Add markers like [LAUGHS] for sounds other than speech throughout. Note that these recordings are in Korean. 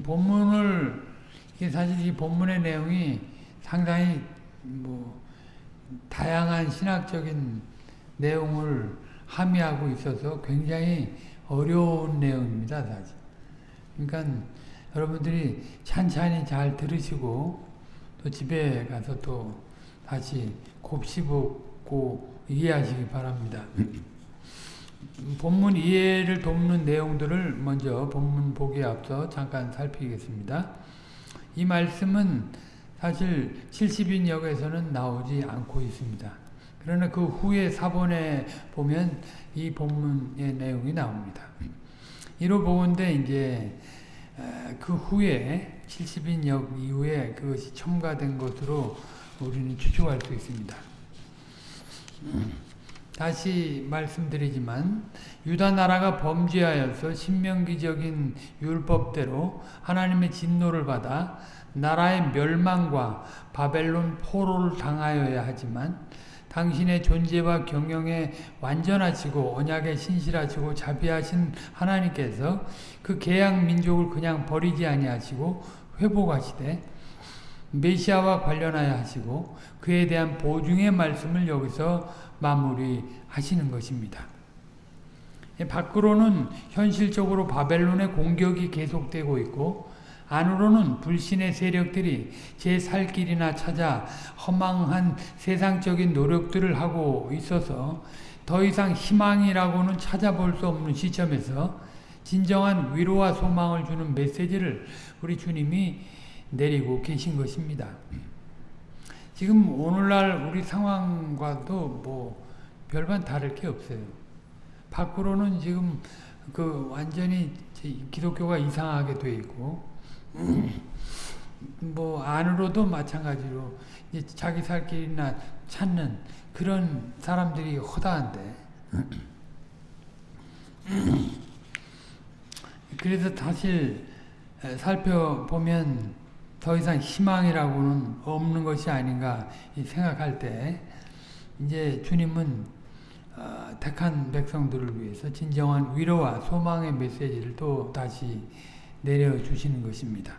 본문을 사실 이 본문의 내용이 상당히 뭐 다양한 신학적인 내용을 함의하고 있어서 굉장히 어려운 내용입니다, 사실. 그러니까 여러분들이 찬찬히 잘 들으시고 또 집에 가서 또 다시 곱씹고 이해하시기 바랍니다. [LAUGHS] 본문 이해를 돕는 내용들을 먼저 본문 보기에 앞서 잠깐 살피겠습니다. 이 말씀은 사실 70인역에서는 나오지 않고 있습니다. 그러나 그 후에 사본에 보면 이 본문의 내용이 나옵니다. 이로 보건대 이제 그 후에 70인역 이후에 그것이 첨가된 것으로 우리는 추측할 수 있습니다. 다시 말씀드리지만 유다 나라가 범죄하여서 신명기적인 율법대로 하나님의 진노를 받아 나라의 멸망과 바벨론 포로를 당하여야 하지만 당신의 존재와 경영에 완전하시고 언약에 신실하시고 자비하신 하나님께서 그 개양 민족을 그냥 버리지 아니하시고 회복하시되 메시아와 관련하여 하시고 그에 대한 보증의 말씀을 여기서 마무리하시는 것입니다. 밖으로는 현실적으로 바벨론의 공격이 계속되고 있고 안으로는 불신의 세력들이 제 살 길이나 찾아 허망한 세상적인 노력들을 하고 있어서 더 이상 희망이라고는 찾아볼 수 없는 시점에서 진정한 위로와 소망을 주는 메시지를 우리 주님이 내리고 계신 것입니다. 지금 오늘날 우리 상황과도 뭐 별반 다를 게 없어요. 밖으로는 지금 그 완전히 기독교가 이상하게 돼 있고 뭐 안으로도 마찬가지로 자기 살 길이나 찾는 그런 사람들이 허다한데 그래서 사실 살펴보면 더 이상 희망이라고는 없는 것이 아닌가 생각할 때 이제 주님은 어, 택한 백성들을 위해서 진정한 위로와 소망의 메시지를 또 다시 내려주시는 것입니다.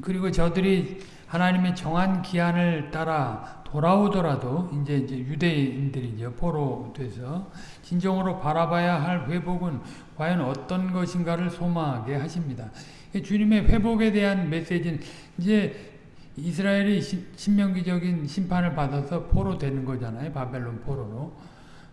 그리고 저들이 하나님의 정한 기한을 따라 돌아오더라도 이제, 이제 유대인들이죠 포로 돼서 진정으로 바라봐야 할 회복은 과연 어떤 것인가를 소망하게 하십니다. 주님의 회복에 대한 메시지는 이제 이스라엘이 신명기적인 심판을 받아서 포로 되는 거잖아요. 바벨론 포로로.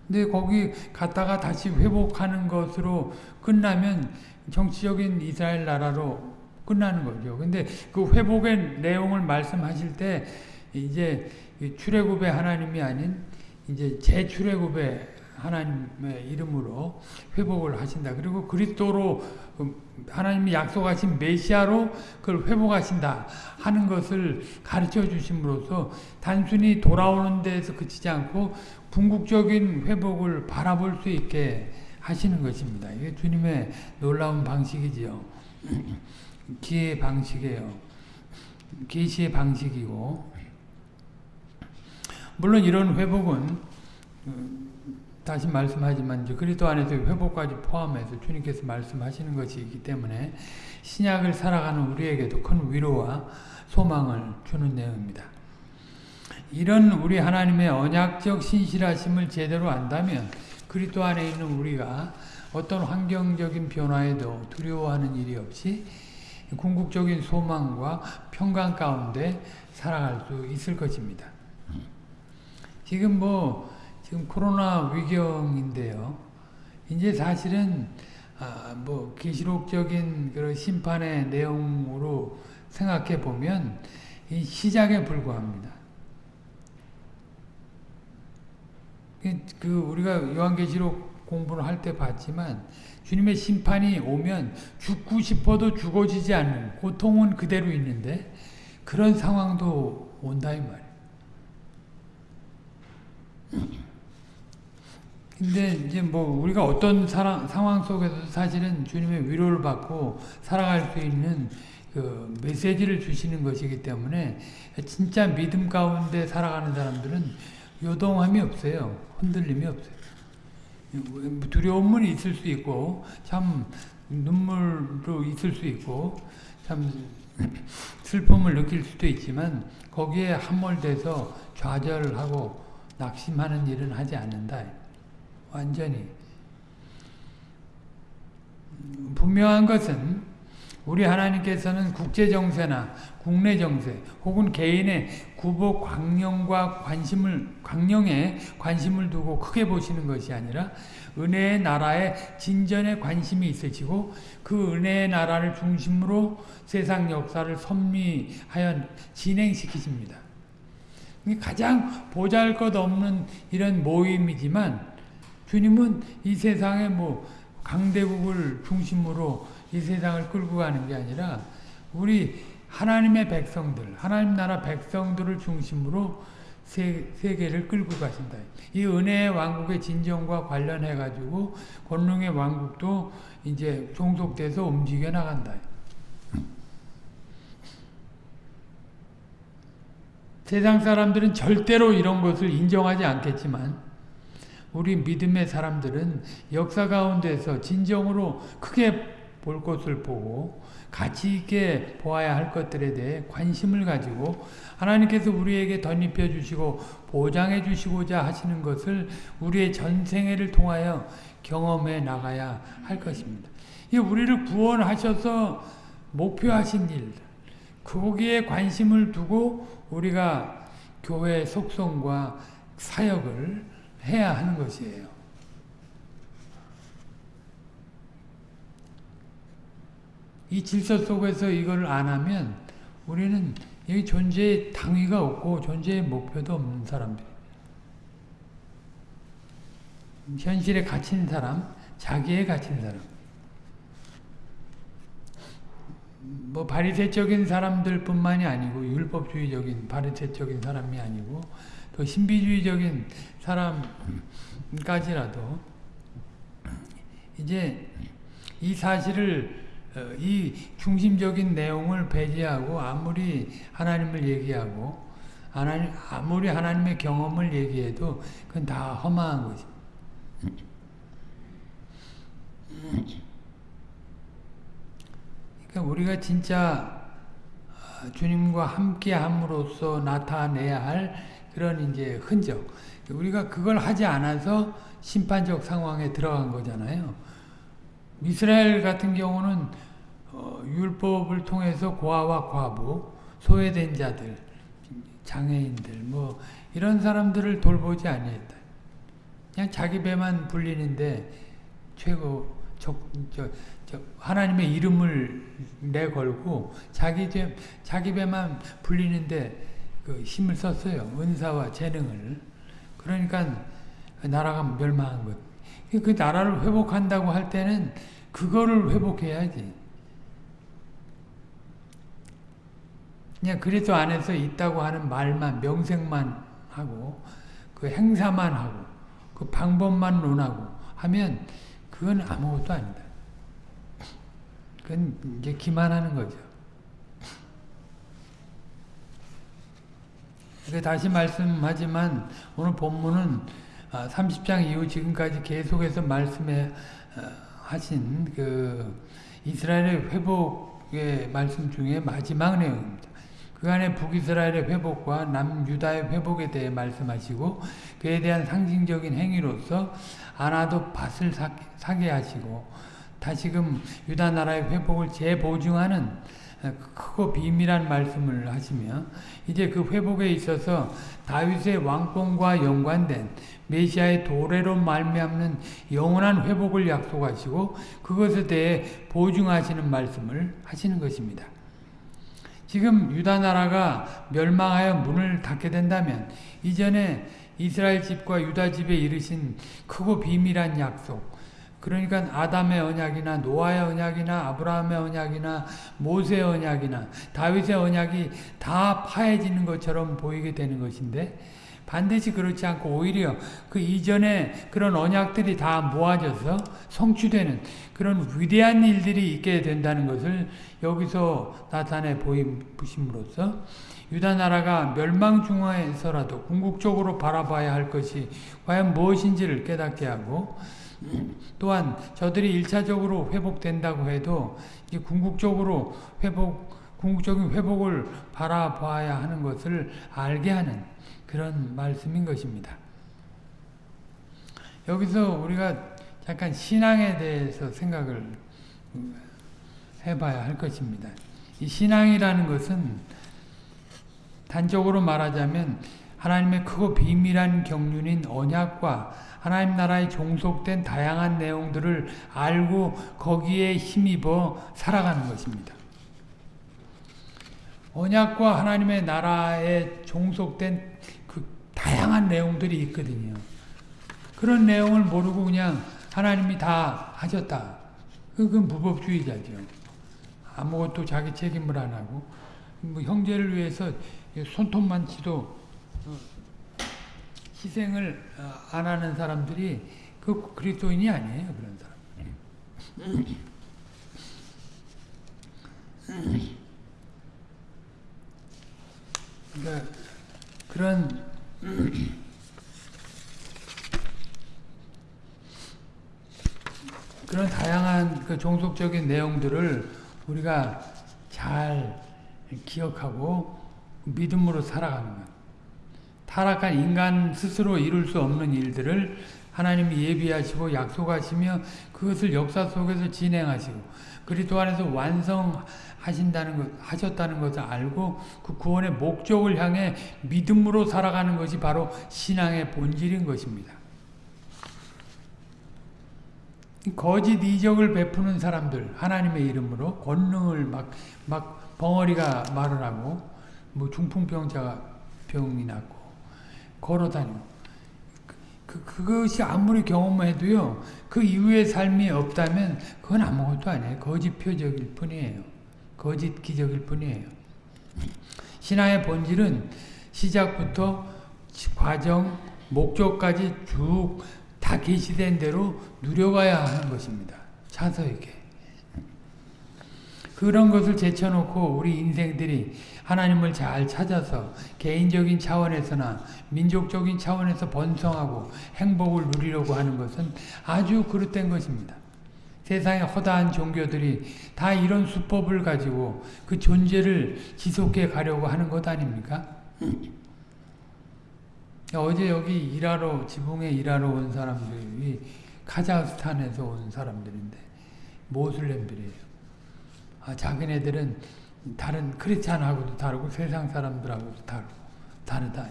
근데 거기 갔다가 다시 회복하는 것으로 끝나면 정치적인 이스라엘 나라로 끝나는 거죠. 근데 그 회복의 내용을 말씀하실 때 이제 출애굽의 하나님이 아닌 이제 재출애굽의 하나님의 이름으로 회복을 하신다. 그리고 그리스도로 하나님이 약속하신 메시아로 그걸 회복하신다 하는 것을 가르쳐 주심으로써 단순히 돌아오는 데에서 그치지 않고 궁극적인 회복을 바라볼 수 있게 하시는 것입니다. 이게 주님의 놀라운 방식이지요. [CLEARS THROAT] 기의 방식이에요. 계시의 방식이고 물론 이런 회복은 다시 말씀하지만 이제 그리스도 안에서 회복까지 포함해서 주님께서 말씀하시는 것이기 때문에 신약을 살아가는 우리에게도 큰 위로와 소망을 주는 내용입니다. 이런 우리 하나님의 언약적 신실하심을 제대로 안다면 그리스도 안에 있는 우리가 어떤 환경적인 변화에도 두려워하는 일이 없이 궁극적인 소망과 평강 가운데 살아갈 수 있을 것입니다. 지금 뭐 지금 코로나 위경인데요. 이제 사실은 아, 뭐 계시록적인 그런 심판의 내용으로 생각해 보면 이 시작에 불과합니다. 그, 그 우리가 요한계시록 공부를 할 때 봤지만 주님의 심판이 오면 죽고 싶어도 죽어지지 않는 고통은 그대로 있는데 그런 상황도 온다 이 말이에요. 근데 이제 뭐 우리가 어떤 사랑, 상황 속에서 사실은 주님의 위로를 받고 살아갈 수 있는 그 메시지를 주시는 것이기 때문에 진짜 믿음 가운데 살아가는 사람들은 요동함이 없어요. 흔들림이 없어요. 두려움은 있을 수 있고 참 눈물도 있을 수 있고 참 [CLEARS THROAT] 슬픔을 느낄 수도 있지만 거기에 함몰돼서 좌절하고 낙심하는 일은 하지 않는다. 완전히 분명한 것은 우리 하나님께서는 국제 정세나 국내 정세 혹은 개인의 구복 광령과 관심을 광령에 관심을 두고 크게 보시는 것이 아니라 은혜의 나라에 진전에 관심이 있으시고 그 은혜의 나라를 중심으로 세상 역사를 섭리하여 진행시키십니다. 가장 보잘 것 없는 이런 모임이지만 주님은 이 세상의 뭐 강대국을 중심으로 이 세상을 끌고 가는 게 아니라 우리 하나님의 백성들, 하나님 나라 백성들을 중심으로 세, 세계를 끌고 가신다. 이 은혜의 왕국의 진정과 관련해 가지고 권능의 왕국도 이제 종속돼서 움직여 나간다. 세상 사람들은 절대로 이런 것을 인정하지 않겠지만 우리 믿음의 사람들은 역사 가운데서 진정으로 크게 볼 것을 보고 가치 있게 보아야 할 것들에 대해 관심을 가지고 하나님께서 우리에게 덧입혀 주시고 보장해 주시고자 하시는 것을 우리의 전생애를 통하여 경험해 나가야 할 것입니다. 이 우리를 구원하셔서 목표하신 일, 거기에 관심을 두고 우리가 교회 속성과 사역을 해야 하는 것이에요. 이 질서 속에서 이걸 안 하면 우리는 이 존재의 당위가 없고 존재의 목표도 없는 사람들. 현실에 갇힌 사람, 자기에 갇힌 사람. 뭐 바리새적인 사람들뿐만이 아니고 율법주의적인 바리새적인 사람이 아니고 또 신비주의적인 사람까지라도 이제 이 사실을 어, 이 중심적인 내용을 배제하고 아무리 하나님을 얘기하고 하나님, 아무리 하나님의 경험을 얘기해도 그건 다 허망한 거지. 그러니까 우리가 진짜 어, 주님과 함께 함으로써 나타내야 할 그런 이제 흔적. 우리가 그걸 하지 않아서 심판적 상황에 들어간 거잖아요. 이스라엘 같은 경우는 어, 율법을 통해서 고아와 과부, 소외된 자들, 장애인들 뭐 이런 사람들을 돌보지 아니했다. 그냥 자기 배만 불리는데 최고 저, 저, 저 하나님의 이름을 내걸고 자기 제, 자기 배만 불리는데 그 힘을 썼어요. 은사와 재능을. 그러니까 나라가 멸망한 것. 그 나라를 회복한다고 할 때는 그거를 회복해야지. 그냥 그리스도 안에서 있다고 하는 말만 명색만 하고 그 행사만 하고 그 방법만 논하고 하면 그건 아무것도 아니다. 그건 이제 기만하는 거죠. 다시 말씀하지만 오늘 본문은 30장 아, 이후 지금까지 계속해서 말씀해 어, 하신 그 이스라엘의 회복의 말씀 중에 마지막 내용입니다. 그 안에 북이스라엘의 회복과 남유다의 회복에 대해 말씀하시고 그에 대한 상징적인 행위로서 아나도 밭을 사게 하시고 다시금 유다 나라의 회복을 재보증하는 크고 비밀한 말씀을 하시며 이제 그 회복에 있어서 다윗의 왕권과 연관된 메시아의 도래로 말미암는 영원한 회복을 약속하시고 그것에 대해 보증하시는 말씀을 하시는 것입니다. 지금 유다 나라가 멸망하여 문을 닫게 된다면 이전에 이스라엘 집과 유다 집에 이르신 크고 비밀한 약속 그러니까 아담의 언약이나 노아의 언약이나 아브라함의 언약이나 모세의 언약이나 다윗의 언약이 다 파해지는 것처럼 보이게 되는 것인데 반드시 그렇지 않고 오히려 그 이전에 그런 언약들이 다 모아져서 성취되는 그런 위대한 일들이 있게 된다는 것을 여기서 나타내 보임으로써 유다 나라가 멸망 중하에서라도 궁극적으로 바라봐야 할 것이 과연 무엇인지를 깨닫게 하고 또한 저들이 일차적으로 회복된다고 해도 궁극적으로 회복 궁극적인 회복을 바라봐야 하는 것을 알게 하는 그런 말씀인 것입니다. 여기서 우리가 잠깐 신앙에 대해서 생각을 해봐야 할 것입니다. 이 신앙이라는 것은 단적으로 말하자면 하나님의 크고 비밀한 경륜인 언약과 하나님 나라에 종속된 다양한 내용들을 알고 거기에 힘입어 살아가는 것입니다. 언약과 하나님의 나라에 종속된 그 다양한 내용들이 있거든요. 그런 내용을 모르고 그냥 하나님이 다 하셨다. 그건 무법주의자죠. 아무것도 자기 책임을 안 하고 뭐 형제를 위해서 손톱만 치도 희생을 안 하는 사람들이 그 그리스도인이 아니에요. 그런 사람. 그러니까 그런 그런 다양한 그 종속적인 내용들을 우리가 잘 기억하고 믿음으로 살아가는 것. 타락한 인간 스스로 이룰 수 없는 일들을 하나님이 예비하시고 약속하시며 그것을 역사 속에서 진행하시고 그리스도 안에서 완성하신다는 것, 하셨다는 것을 알고 그 구원의 목적을 향해 믿음으로 살아가는 것이 바로 신앙의 본질인 것입니다. 거짓 이적을 베푸는 사람들 하나님의 이름으로 권능을 막, 막 벙어리가 말을 하고 뭐 중풍병자가 병이 났고 걸어다니고 그, 그것이 아무리 경험해도요 그 이후의 삶이 없다면 그건 아무것도 아니에요 거짓 표적일 뿐이에요 거짓 기적일 뿐이에요 신앙의 본질은 시작부터 과정 목적까지 쭉 다 계시된 대로 누려가야 하는 것입니다. 차서 있게. 그런 것을 제쳐놓고 우리 인생들이 하나님을 잘 찾아서 개인적인 차원에서나 민족적인 차원에서 번성하고 행복을 누리려고 하는 것은 아주 그릇된 것입니다. 세상의 허다한 종교들이 다 이런 수법을 가지고 그 존재를 지속해 가려고 하는 것 아닙니까? [CLEARS THROAT] 어제 여기 일하러 지붕에 일하러 온 사람들이 카자흐스탄에서 온 사람들인데 모슬렘들이에요. 아, 자기네들은 다른 크리스찬하고도 다르고 세상 사람들하고도 다르고 다르다.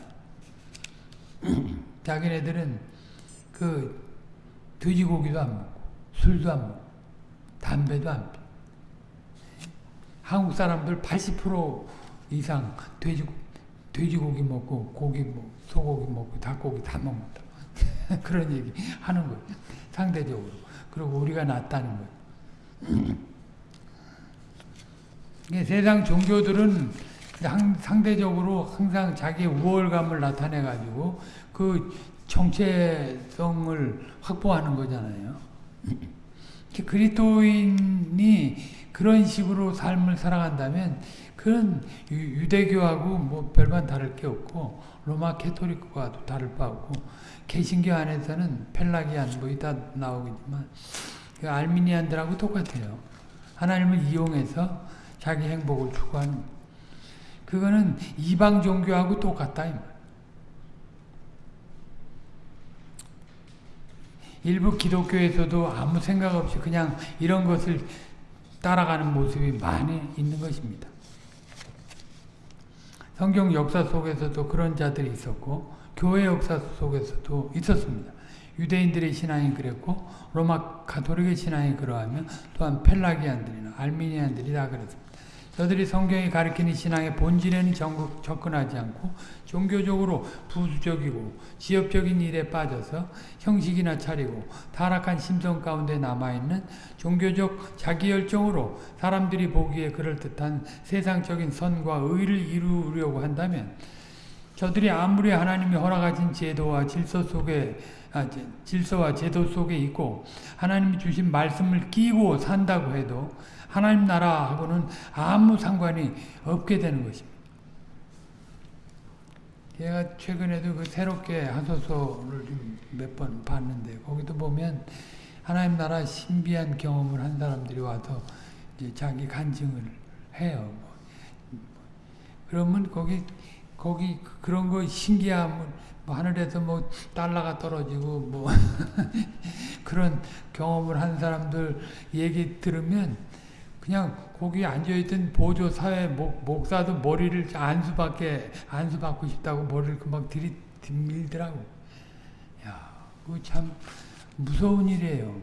[CLEARS THROAT] 자기네들은 그 돼지고기도 안 먹고 술도 안 먹고 담배도 안 피. 한국 사람들 80% 이상 돼지 돼지고기 먹고 고기 먹고 소고기 먹고 닭고기 다 먹는다. [LAUGHS] 그런 얘기 하는 거예요. 상대적으로. 그리고 우리가 낫다는 거예요. [CLEARS THROAT] 세상 종교들은 상대적으로 항상 자기의 우월감을 나타내가지고 그 정체성을 확보하는 거잖아요. 그리스도인이 그런 식으로 삶을 살아간다면 그런 유대교하고 뭐 별반 다를 게 없고 로마 캐토릭과도 다를 바 없고 개신교 안에서는 펠라기안 뭐 이따 나오겠지만 그 알미니안들하고 똑같아요. 하나님을 이용해서 자기 행복을 추구하는 그거는 이방 종교하고 똑같다. 일부 기독교에서도 아무 생각 없이 그냥 이런 것을 따라가는 모습이 많이 있는 것입니다. 성경 역사 속에서도 그런 자들이 있었고 교회 역사 속에서도 있었습니다. 유대인들의 신앙이 그랬고 로마 가톨릭의 신앙이 그러하면 또한 펠라기안들이나 알미니안들이 다 그랬습니다. 저들이 성경이 가리키는 신앙의 본질에는 전국 접근하지 않고 종교적으로 부수적이고 지역적인 일에 빠져서 형식이나 차리고 타락한 심성 가운데 남아있는 종교적 자기열정으로 사람들이 보기에 그럴듯한 세상적인 선과 의를 이루려고 한다면 저들이 아무리 하나님이 허락하신 제도와 질서 속에 아, 질서와 제도 속에 있고 하나님이 주신 말씀을 끼고 산다고 해도 하나님 나라하고는 아무 상관이 없게 되는 것입니다. 제가 최근에도 그 새롭게 하소서를 몇 번 봤는데 거기도 보면 하나님 나라 신비한 경험을 한 사람들이 와서 이제 자기 간증을 해요. 그러면 거기 거기 그런 거 신기함을 뭐 하늘에서 뭐 달러가 떨어지고 뭐 [LAUGHS] 그런 경험을 한 사람들 얘기 들으면 그냥 거기 앉아있던 보조 사회 목, 목사도 머리를 안수받게 안수받고 싶다고 머리를 금방 들이 밀더라고. 야, 그거 참 무서운 일이에요.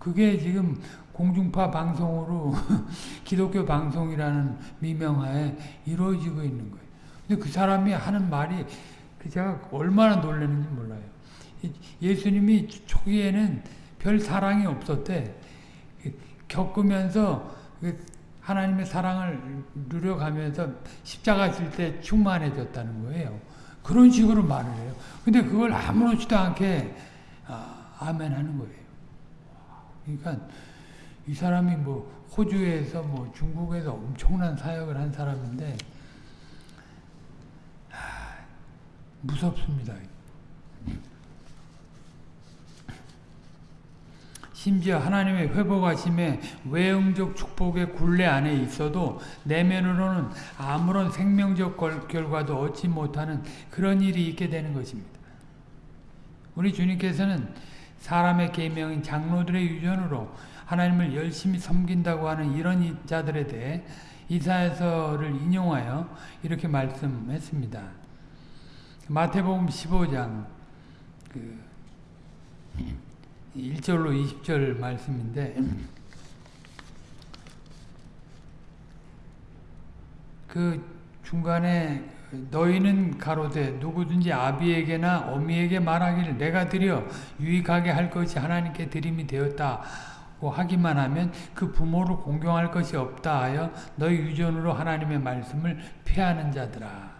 그게 지금 공중파 방송으로 [LAUGHS] 기독교 방송이라는 미명하에 이루어지고 있는 거예요. 근데 그 사람이 하는 말이 그 제가 얼마나 놀라는지 몰라요. 예수님이 초기에는 별 사랑이 없었대. 겪으면서 하나님의 사랑을 누려가면서 십자가 질 때 충만해졌다는 거예요. 그런 식으로 말을 해요. 근데 그걸 아무렇지도 않게 아, 아멘 하는 거예요. 그러니까 이 사람이 뭐 호주에서 뭐 중국에서 엄청난 사역을 한 사람인데 하, 무섭습니다. 심지어 하나님의 회복하심에 외형적 축복의 굴레 안에 있어도 내면으로는 아무런 생명적 결과도 얻지 못하는 그런 일이 있게 되는 것입니다. 우리 주님께서는 사람의 계명인 장로들의 유전으로 하나님을 열심히 섬긴다고 하는 이런 자들에 대해 이사야서를 인용하여 이렇게 말씀했습니다. 마태복음 15장 그 1절로 20절 말씀인데 그 중간에 너희는 가로되 누구든지 아비에게나 어미에게 말하기를 내가 드려 유익하게 할 것이 하나님께 드림이 되었다고 하기만 하면 그 부모를 공경할 것이 없다 하여 너희 유전으로 하나님의 말씀을 폐하는 자들아.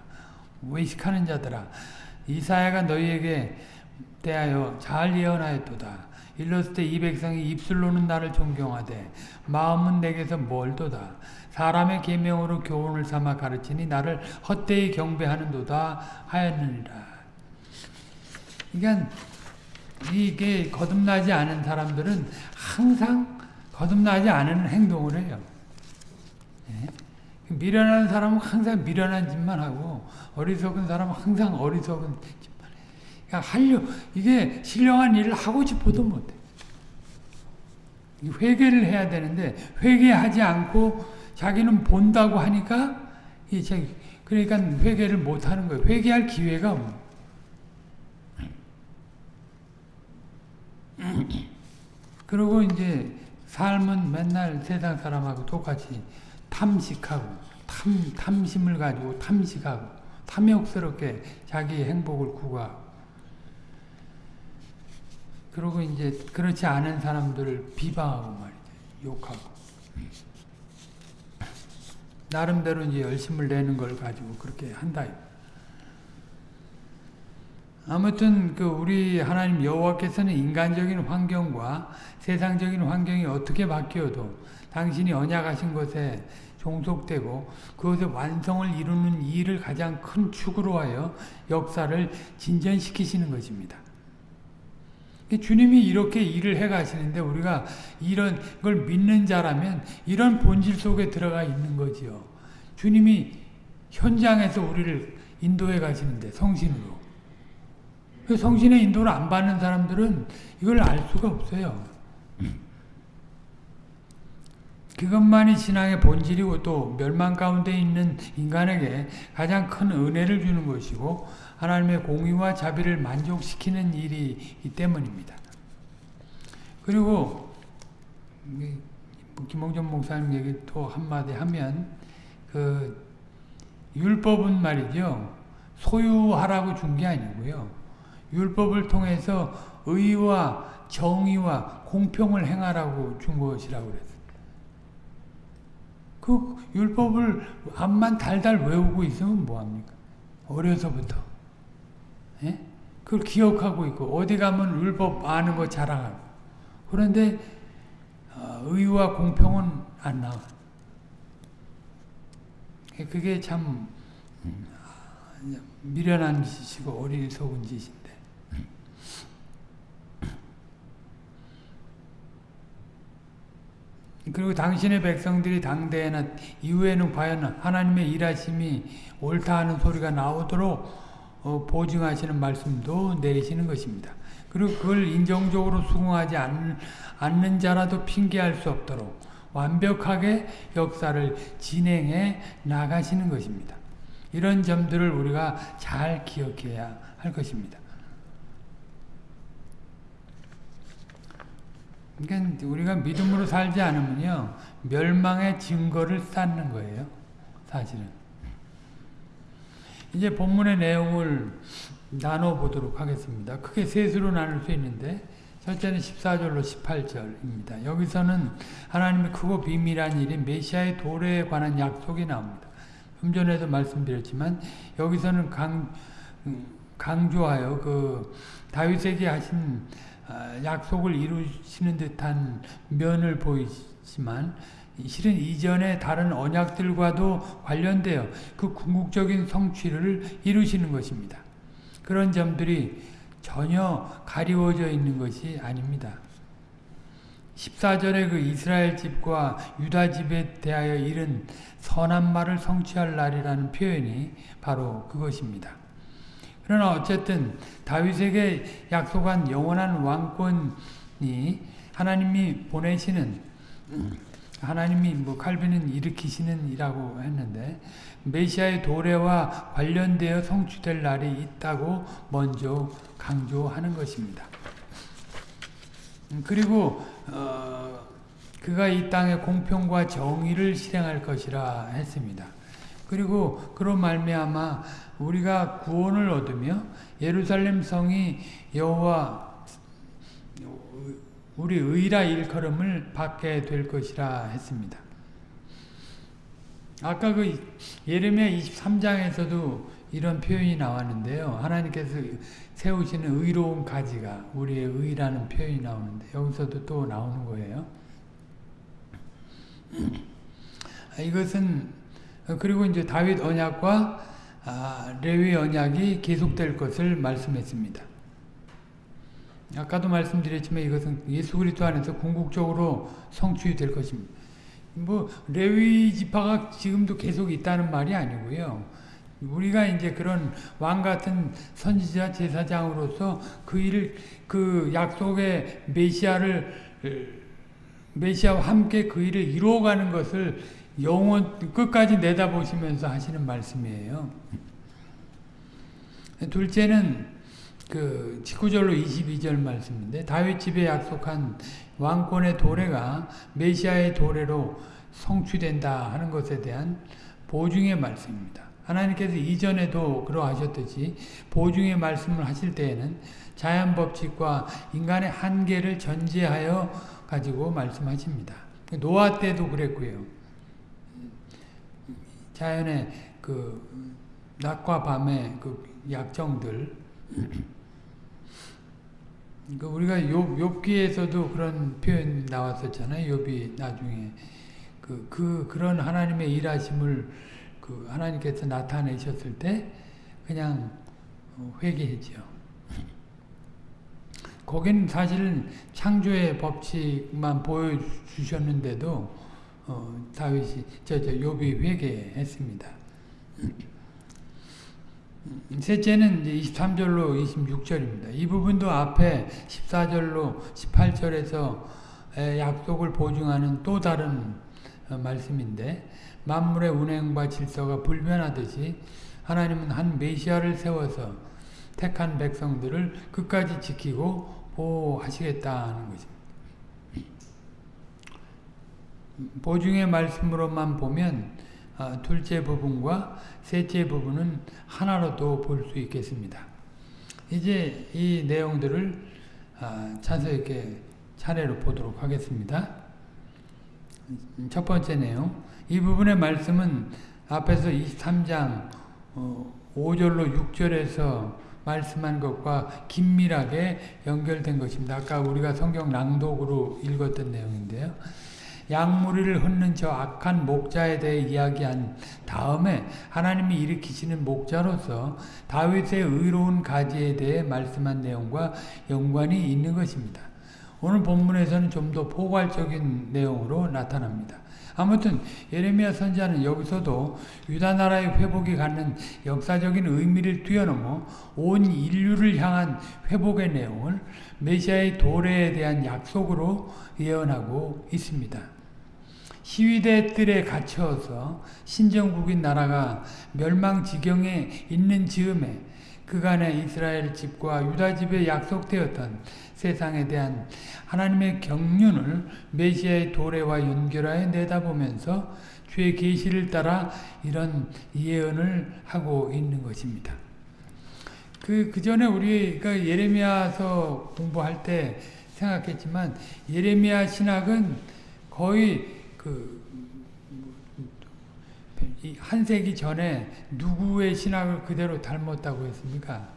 외식하는 자들아. 이사야가 너희에게 대하여 잘 예언하였도다 일렀을 때 이 백성이 입술로는 나를 존경하되 마음은 내게서 멀도다. 사람의 계명으로 교훈을 삼아 가르치니 나를 헛되이 경배하는도다 하였느니라. 그러니까 이게 거듭나지 않은 사람들은 항상 거듭나지 않은 행동을 해요. 예? 미련한 사람은 항상 미련한 짓만 하고 어리석은 사람은 항상 어리석은 그러니까 하려 이게 신령한 일을 하고 싶어도 못해. 회개를 해야 되는데 회개하지 않고 자기는 본다고 하니까 이제 그러니까 회개를 못 하는 거예요. 회개할 기회가 없는. [CLEARS THROAT] 그리고 이제 삶은 맨날 세상 사람하고 똑같이 탐식하고 탐, 탐심을 가지고 탐식하고 탐욕스럽게 자기 행복을 구하고 그리고 이제 그렇지 않은 사람들을 비방하고 말이죠. 욕하고. 나름대로 이제 열심을 내는 걸 가지고 그렇게 한다. 아무튼 그 우리 하나님 여호와께서는 인간적인 환경과 세상적인 환경이 어떻게 바뀌어도 당신이 언약하신 것에 종속되고 그것의 완성을 이루는 일을 가장 큰 축으로 하여 역사를 진전시키시는 것입니다. 주님이 이렇게 일을 해 가시는데 우리가 이런 걸 믿는 자라면 이런 본질 속에 들어가 있는 거지요. 주님이 현장에서 우리를 인도해 가시는데 성신으로. 그 성신의 인도를 안 받는 사람들은 이걸 알 수가 없어요. 그것만이 신앙의 본질이고 또 멸망 가운데 있는 인간에게 가장 큰 은혜를 주는 것이고 하나님의 공의와 자비를 만족시키는 일이기 때문입니다. 그리고 김홍전 목사님 얘기 또 한마디 하면 그 율법은 말이죠. 소유하라고 준 게 아니고요. 율법을 통해서 의와 정의와 공평을 행하라고 준 것이라고 그랬어요. 그 율법을 앞만 달달 외우고 있으면 뭐합니까? 어려서부터. 예? 그걸 기억하고 있고 어디 가면 율법 아는 거 자랑하고 그런데 어, 의와 공평은 안 나와. 그게 참 미련한 짓이고 어리석은 짓인데 그리고 당신의 백성들이 당대에나 이후에는 과연 하나님의 일하심이 옳다 하는 소리가 나오도록 어, 보증하시는 말씀도 내리시는 것입니다. 그리고 그걸 인정적으로 수긍하지 않, 않는 자라도 핑계할 수 없도록 완벽하게 역사를 진행해 나가시는 것입니다. 이런 점들을 우리가 잘 기억해야 할 것입니다. 그러니까 우리가 믿음으로 살지 않으면요 멸망의 증거를 쌓는 거예요. 사실은. 이제 본문의 내용을 나눠보도록 하겠습니다. 크게 셋으로 나눌 수 있는데 첫째는 14절로 18절입니다. 여기서는 하나님의 크고 비밀한 일인 메시아의 도래에 관한 약속이 나옵니다. 좀 전에도 말씀드렸지만 여기서는 강, 강조하여 그 다윗에게 하신 약속을 이루시는 듯한 면을 보이지만 실은 이전의 다른 언약들과도 관련되어 그 궁극적인 성취를 이루시는 것입니다. 그런 점들이 전혀 가리워져 있는 것이 아닙니다. 14절에 그 이스라엘 집과 유다 집에 대하여 이른 선한 말을 성취할 날이라는 표현이 바로 그것입니다. 그러나 어쨌든 다윗에게 약속한 영원한 왕권이 하나님이 보내시는 하나님이 뭐 칼빈은 일으키시는 이라고 했는데 메시아의 도래와 관련되어 성취될 날이 있다고 먼저 강조하는 것입니다. 그리고 어, 그가 이 땅에 공평과 정의를 실행할 것이라 했습니다. 그리고 그런 말미암아 우리가 구원을 얻으며 예루살렘 성이 여호와 우리 의라 일컬음을 받게 될 것이라 했습니다. 아까 그 예레미야 23장에서도 이런 표현이 나왔는데요. 하나님께서 세우시는 의로운 가지가 우리의 의라는 표현이 나오는데 여기서도 또 나오는 거예요. 이것은 그리고 이제 다윗 언약과 아, 레위 언약이 계속될 것을 말씀했습니다. 아까도 말씀드렸지만 이것은 예수 그리스도 안에서 궁극적으로 성취될 것입니다. 뭐 레위 지파가 지금도 계속 있다는 말이 아니고요. 우리가 이제 그런 왕 같은 선지자 제사장으로서 그 일을 그 약속의 메시아를 메시아와 함께 그 일을 이루어가는 것을 영원 끝까지 내다보시면서 하시는 말씀이에요. 둘째는 그 19절로 22절 말씀인데 다윗 집에 약속한 왕권의 도래가 메시아의 도래로 성취된다 하는 것에 대한 보증의 말씀입니다. 하나님께서 이전에도 그러하셨듯이 보증의 말씀을 하실 때에는 자연 법칙과 인간의 한계를 전제하여 가지고 말씀하십니다. 노아 때도 그랬고요. 자연의 그 낮과 밤의 그 약정들 그 우리가 욥, 욥기에서도 그런 표현 나왔었잖아요. 욥이 나중에 그, 그 그런 하나님의 일하심을 그 하나님께서 나타내셨을 때 그냥 회개했죠. 거긴 사실은 창조의 법칙만 보여주셨는데도 어, 다윗이 저 저 욥이 회개했습니다. 셋째는 이제 23절로 26절입니다. 이 부분도 앞에 14절로 18절에서 약속을 보증하는 또 다른 어, 말씀인데 만물의 운행과 질서가 불변하듯이 하나님은 한 메시아를 세워서 택한 백성들을 끝까지 지키고 보호하시겠다는 것입니다. 보증의 말씀으로만 보면 어, 둘째 부분과 셋째 부분은 하나로도 볼 수 있겠습니다. 이제 이 내용들을 어, 자세히 이렇게 차례로 보도록 하겠습니다. 첫 번째 내용 이 부분의 말씀은 앞에서 23장 5절로 6절에서 말씀한 것과 긴밀하게 연결된 것입니다. 아까 우리가 성경 낭독으로 읽었던 내용인데요. 양무리를 흩는 저 악한 목자에 대해 이야기한 다음에 하나님이 일으키시는 목자로서 다윗의 의로운 가지에 대해 말씀한 내용과 연관이 있는 것입니다. 오늘 본문에서는 좀 더 포괄적인 내용으로 나타납니다. 아무튼 예레미야 선지자는 여기서도 유다 나라의 회복이 갖는 역사적인 의미를 뛰어넘어 온 인류를 향한 회복의 내용을 메시아의 도래에 대한 약속으로 예언하고 있습니다. 시위대 뜰에 갇혀서 신정국인 나라가 멸망 지경에 있는 즈음에 그간의 이스라엘 집과 유다 집에 약속되었던 세상에 대한 하나님의 경륜을 메시아의 도래와 연결하여 내다보면서 주의 계시를 따라 이런 예언을 하고 있는 것입니다. 그, 그 전에 우리가 예레미야서 공부할 때 생각했지만 예레미야 신학은 거의 그한 세기 전에 누구의 신학을 그대로 닮았다고 했습니까?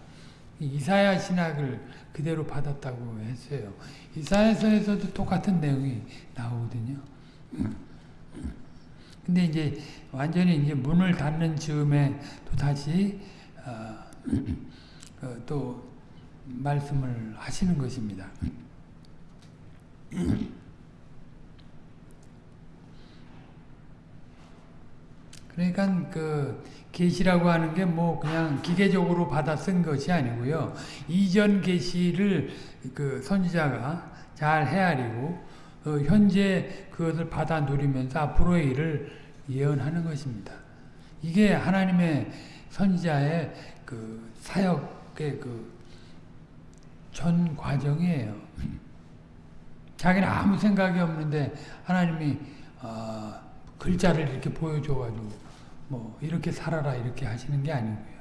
이사야 신학을 그대로 받았다고 했어요. 이사야서에서도 똑같은 내용이 나오거든요. 근데 이제 완전히 이제 문을 닫는 즈음에 또 다시 어, 어, 또 말씀을 하시는 것입니다. 그러니까 그 계시라고 하는 게 뭐 그냥 기계적으로 받아 쓴 것이 아니고요. 이전 계시를 그 선지자가 잘 헤아리고 어 현재 그것을 받아 누리면서 앞으로의 일을 예언하는 것입니다. 이게 하나님의 선지자의 그 사역의 그 전 과정이에요. 자기는 아무 생각이 없는데 하나님이 어 글자를 이렇게 보여줘가지고 뭐 이렇게 살아라 이렇게 하시는 게 아니고요.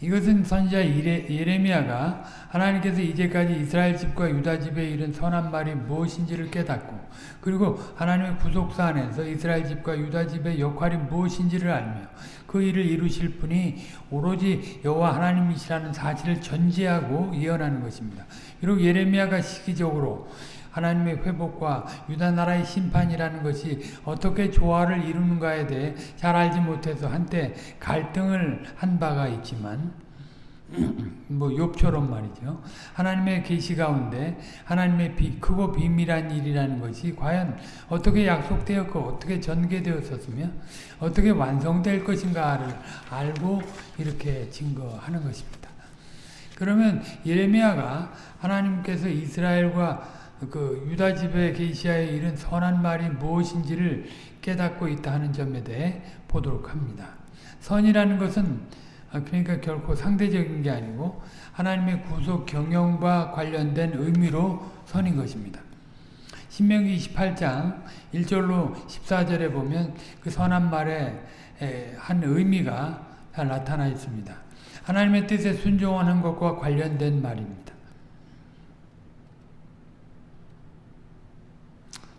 이것은 선지자 예레미야가 하나님께서 이제까지 이스라엘 집과 유다 집에 이른 선한 말이 무엇인지를 깨닫고 그리고 하나님의 구속사 안에서 이스라엘 집과 유다 집의 역할이 무엇인지를 알며 그 일을 이루실 분이 오로지 여호와 하나님이시라는 사실을 전제하고 예언하는 것입니다. 비록 예레미야가 시기적으로 하나님의 회복과 유다 나라의 심판이라는 것이 어떻게 조화를 이루는가에 대해 잘 알지 못해서 한때 갈등을 한 바가 있지만 [CLEARS THROAT] 뭐 욥처럼 말이죠. 하나님의 계시 가운데 하나님의 비, 크고 비밀한 일이라는 것이 과연 어떻게 약속되었고 어떻게 전개되었었으며 어떻게 완성될 것인가를 알고 이렇게 증거하는 것입니다. 그러면 예레미야가 하나님께서 이스라엘과 그 유다 집에 계시하에 이른 선한 말이 무엇인지를 깨닫고 있다 하는 점에 대해 보도록 합니다. 선이라는 것은 그러니까 결코 상대적인 게 아니고 하나님의 구속 경영과 관련된 의미로 선인 것입니다. 신명기 28장 1절로 14절에 보면 그 선한 말의 한 의미가 잘 나타나 있습니다. 하나님의 뜻에 순종하는 것과 관련된 말입니다.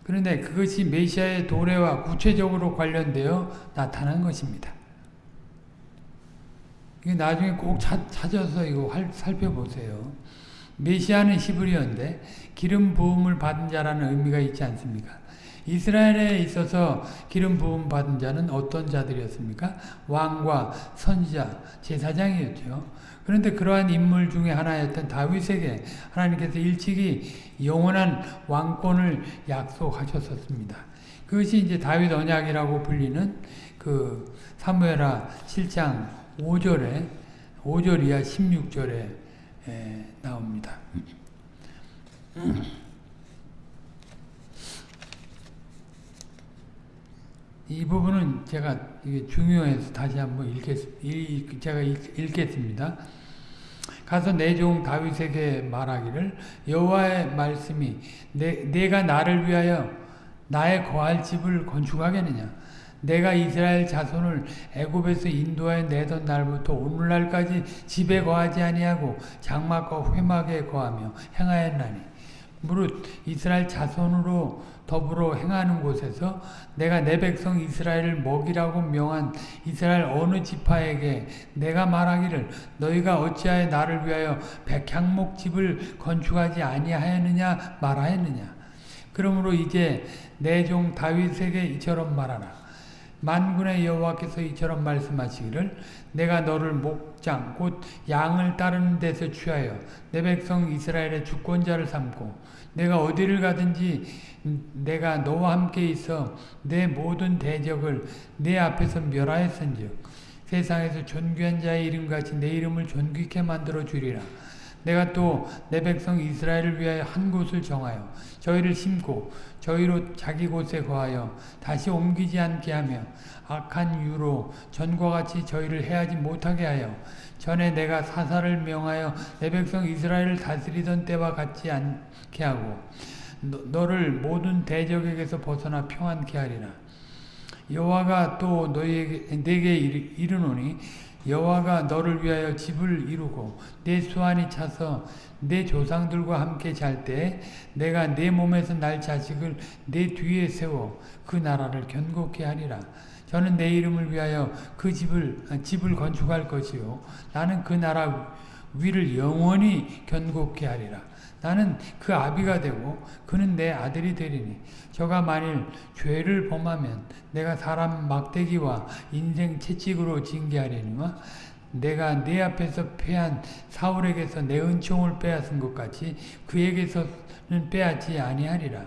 그런데 그것이 메시아의 도래와 구체적으로 관련되어 나타난 것입니다. 이게 나중에 꼭 찾, 찾아서 이거 살펴보세요. 메시아는 히브리어인데 기름 부음을 받은 자라는 의미가 있지 않습니까? 이스라엘에 있어서 기름 부음 받은 자는 어떤 자들이었습니까? 왕과 선지자, 제사장이었죠. 그런데 그러한 인물 중에 하나였던 다윗에게 하나님께서 일찍이 영원한 왕권을 약속하셨었습니다. 그것이 이제 다윗 언약이라고 불리는 그 사무엘하 7장 5절에 5절 이하 16절에 나옵니다. 이 부분은 제가 이게 중요해서 다시 한번 읽겠, 제가 읽겠습니다. 가서 내 종 다윗에게 말하기를 여호와의 말씀이 내, 내가 나를 위하여 나의 거할 집을 건축하겠느냐? 내가 이스라엘 자손을 애굽에서 인도하여 내던 날부터 오늘날까지 집에 거하지 아니하고 장막과 회막에 거하며 행하였나니? 무릇 이스라엘 자손으로 더불어 행하는 곳에서 내가 내 백성 이스라엘을 먹이라고 명한 이스라엘 어느 지파에게 내가 말하기를 너희가 어찌하여 나를 위하여 백향목 집을 건축하지 아니하였느냐 말하였느냐? 그러므로 이제 내 종 다윗에게 이처럼 말하라. 만군의 여호와께서 이처럼 말씀하시기를 내가 너를 목장 곧 양을 따르는 데서 취하여 내 백성 이스라엘의 주권자를 삼고 내가 어디를 가든지 내가 너와 함께 있어 내 모든 대적을 내 앞에서 멸하였은즉 세상에서 존귀한 자의 이름같이 내 이름을 존귀케 만들어 주리라 내가 또 내 백성 이스라엘을 위하여 한 곳을 정하여 저희를 심고 저희로 자기 곳에 거하여 다시 옮기지 않게 하며 악한 유로 전과 같이 저희를 해하지 못하게 하여 전에 내가 사사를 명하여 내 백성 이스라엘을 다스리던 때와 같지 않게 하고 너, 를 모든 대적에게서 벗어나 평안케 하리라. 여호와가 또 너희에게 내게 이르노니 여호와가 너를 위하여 집을 이루고 내 수완이 차서 내 조상들과 함께 잘 때 내가 내 몸에서 날 자식을 내 뒤에 세워 그 나라를 견고케 하리라. 저는 내 이름을 위하여 그 집을 집을 건축할 것이요 나는 그 나라 위를 영원히 견고케 하리라. 나는 그 아비가 되고 그는 내 아들이 되리니 저가 만일 죄를 범하면 내가 사람 막대기와 인생 채찍으로 징계하려니와 내가 내 앞에서 패한 사울에게서 내 은총을 빼앗은 것 같이 그에게서는 빼앗지 아니하리라.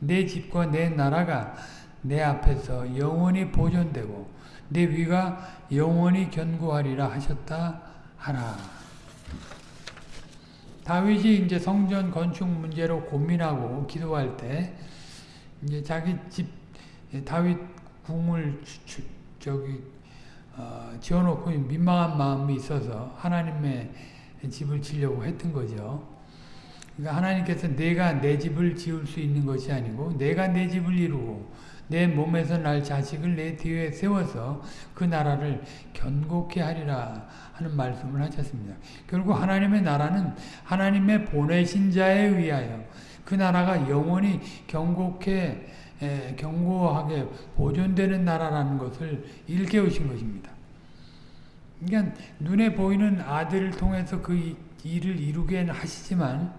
내 집과 내 나라가 내 앞에서 영원히 보존되고 내 위가 영원히 견고하리라 하셨다 하라. 다윗이 이제 성전 건축 문제로 고민하고 기도할 때 이제 자기 집 다윗 궁을 저기 어, 지어놓고 민망한 마음이 있어서 하나님의 집을 지려고 했던 거죠. 그러니까 하나님께서 내가 내 집을 지을 수 있는 것이 아니고 내가 내 집을 이루고 내 몸에서 날 자식을 내 뒤에 세워서 그 나라를 견고케 하리라 하는 말씀을 하셨습니다. 결국 하나님의 나라는 하나님의 보내신 자에 의하여 그 나라가 영원히 견고케 에, 견고하게 보존되는 나라라는 것을 일깨우신 것입니다. 그러니까 눈에 보이는 아들을 통해서 그 일을 이루게 하시지만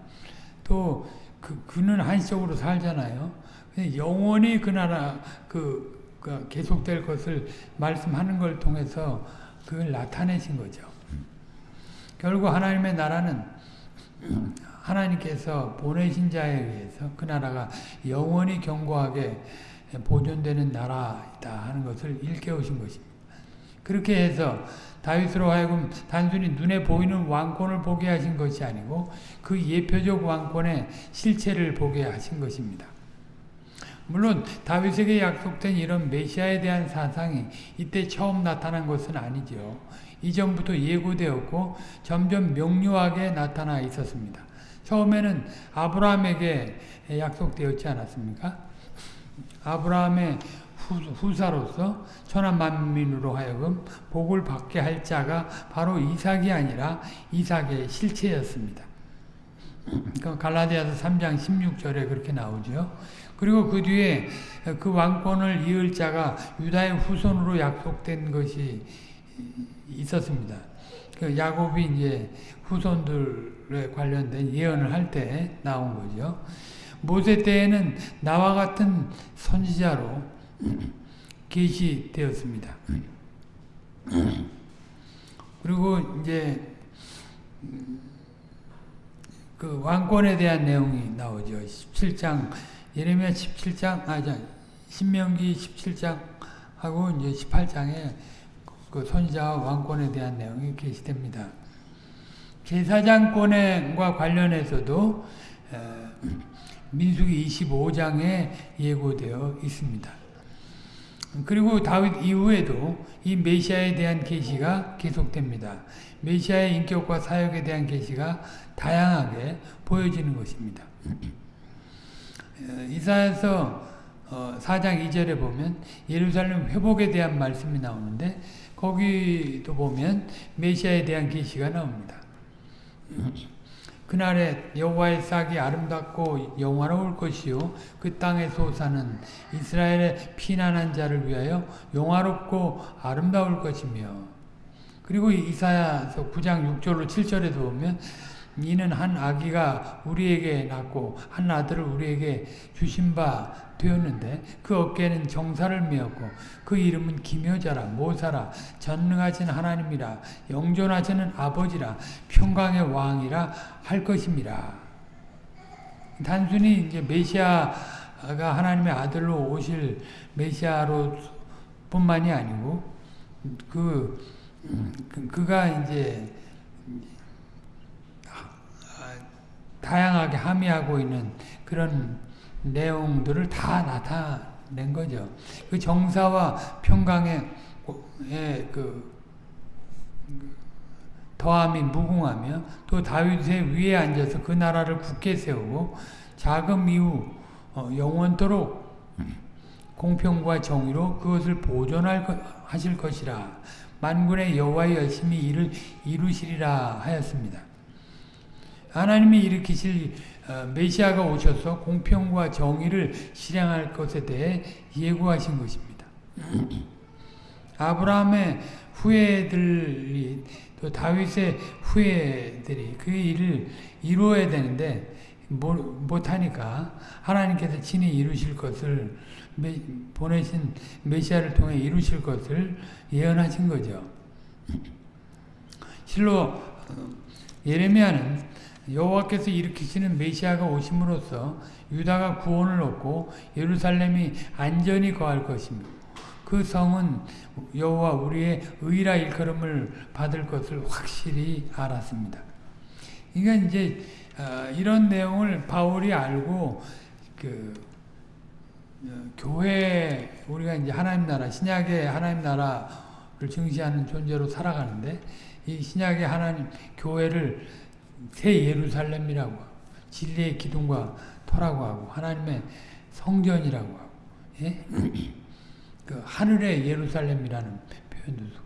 또 그, 그는 한시적으로 살잖아요. 영원히 그 나라 그, 그 계속될 것을 말씀하는 걸 통해서 그걸 나타내신 거죠. 결국 하나님의 나라는 하나님께서 보내신 자에 의해서 그 나라가 영원히 견고하게 보존되는 나라이다 하는 것을 일깨우신 것입니다. 그렇게 해서 다윗으로 하여금 단순히 눈에 보이는 왕권을 보게 하신 것이 아니고 그 예표적 왕권의 실체를 보게 하신 것입니다. 물론 다윗에게 약속된 이런 메시아에 대한 사상이 이때 처음 나타난 것은 아니죠. 이전부터 예고되었고 점점 명료하게 나타나 있었습니다. 처음에는 아브라함에게 약속되었지 않았습니까? 아브라함의 후, 사로서 천한 만민으로 하여금 복을 받게 할 자가 바로 이삭이 아니라 이삭의 실체였습니다. [CLEARS THROAT] 그러니까 갈라디아서 3장 16절에 그렇게 나오죠. 그리고 그 뒤에 그 왕권을 이을 자가 유다의 후손으로 약속된 것이 있었습니다. 그 야곱이 이제 후손들에 관련된 예언을 할 때 나온 거죠. 모세 때에는 나와 같은 선지자로 [CLEARS THROAT] 계시되었습니다. [CLEARS THROAT] 그리고 이제 그 왕권에 대한 내용이 나오죠. 17장 예레미야 17장 아 자 신명기 17장 하고 이제 18장에 그 선지자와 왕권에 대한 내용이 게시됩니다. 제사장권과 관련해서도 민수기 25장에 예고되어 있습니다. 그리고 다윗 이후에도 이 메시아에 대한 계시가 계속됩니다. 메시아의 인격과 사역에 대한 계시가 다양하게 보여지는 것입니다. 이사야서 4장 어, 2절에 보면 예루살렘 회복에 대한 말씀이 나오는데 거기도 보면 메시아에 대한 계시가 나옵니다. 그날에 여호와의 싹이 아름답고 영화로울 것이요 그 땅에 솟아는 이스라엘의 피난한 자를 위하여 영화롭고 아름다울 것이며 그리고 이사야서 9장 6절로 7절에도 보면 이는 한 아기가 우리에게 낳고 한 아들을 우리에게 주신 바 되었는데 그 어깨에는 정사를 메었고 그 이름은 기묘자라 모사라 전능하신 하나님이라 영존하시는 아버지라 평강의 왕이라 할 것입니다. 단순히 이제 메시아가 하나님의 아들로 오실 메시아로 뿐만이 아니고 그 그가 이제 다양하게 함의하고 있는 그런 내용들을 다 나타낸 거죠. 그 정사와 평강의 그 더함이 무궁하며 또 다윗의 위에 앉아서 그 나라를 굳게 세우고 자금 이후 영원토록 공평과 정의로 그것을 보존할 하실 것이라 만군의 여호와의 열심히 이를 이루시리라 하였습니다. 하나님이 일으키실 메시아가 오셔서 공평과 정의를 실행할 것에 대해 예고하신 것입니다. [CLEARS THROAT] 아브라함의 후예들이 또 다윗의 후예들이 그 일을 이루어야 되는데 못하니까 하나님께서 친히 이루실 것을 보내신 메시아를 통해 이루실 것을 예언하신 거죠. [CLEARS THROAT] 실로 예레미야는 여호와께서 일으키시는 메시아가 오심으로써 유다가 구원을 얻고 예루살렘이 안전히 거할 것입니다. 그 성은 여호와 우리의 의라 일컬음을 받을 것을 확실히 알았습니다. 그러니까 이제 이런 내용을 바울이 알고 그 교회 우리가 이제 하나님 나라 신약의 하나님 나라를 증시하는 존재로 살아가는데 이 신약의 하나님 교회를 새 예루살렘이라고 진리의 기둥과 터라고 하고 하나님의 성전이라고 하고 예? [CLEARS THROAT] 그 하늘의 예루살렘이라는 표현도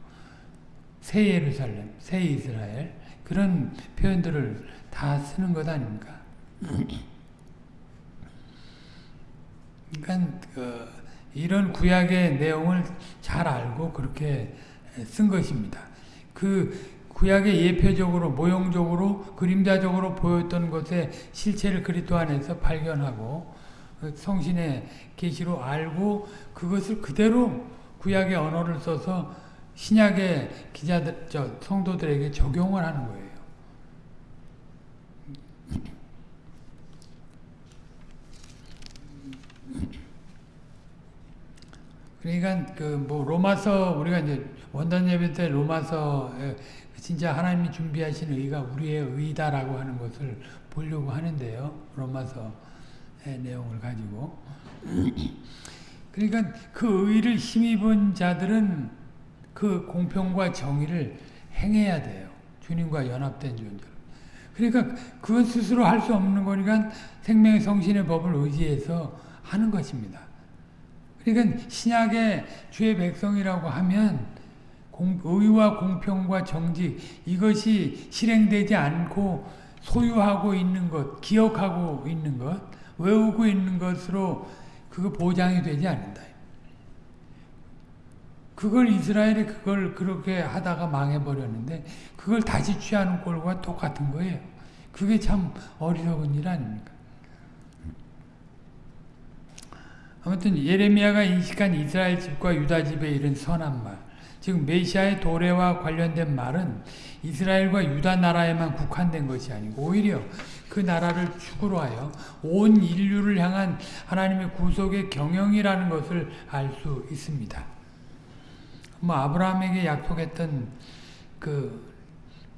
새 예루살렘, 새 이스라엘 그런 표현들을 다 쓰는 것 아닙니까? [CLEARS THROAT] 그러니까 그 이런 구약의 내용을 잘 알고 그렇게 쓴 것입니다. 그 구약의 예표적으로 모형적으로 그림자적으로 보였던 것의 실체를 그리스도 안에서 발견하고 성신의 계시로 알고 그것을 그대로 구약의 언어를 써서 신약의 기자들 저 성도들에게 적용을 하는 거예요. 그러니까 그 뭐 로마서 우리가 이제 원단 예배 때 로마서 진짜 하나님이 준비하신 의가 우리의 의다라고 하는 것을 보려고 하는데요. 로마서의 내용을 가지고 [CLEARS THROAT] 그러니까 그 의를 힘입은 자들은 그 공평과 정의를 행해야 돼요. 주님과 연합된 존재. 그러니까 그건 스스로 할 수 없는 거니까 생명의 성신의 법을 의지해서 하는 것입니다. 그러니까 신약의 주의 백성이라고 하면 공, 의와 공평과 정직 이것이 실행되지 않고 소유하고 있는 것, 기억하고 있는 것, 외우고 있는 것으로 그거 보장이 되지 않는다. 그걸 이스라엘이 그걸 그렇게 하다가 망해버렸는데 그걸 다시 취하는 꼴과 똑같은 거예요. 그게 참 어리석은 일 아닙니까? 아무튼 예레미야가 인식한 이스라엘 집과 유다 집에 이른 선한 말 즉 메시아의 도래와 관련된 말은 이스라엘과 유다 나라에만 국한된 것이 아니고 오히려 그 나라를 축으로 하여 온 인류를 향한 하나님의 구속의 경영이라는 것을 알 수 있습니다. 뭐 아브라함에게 약속했던 그,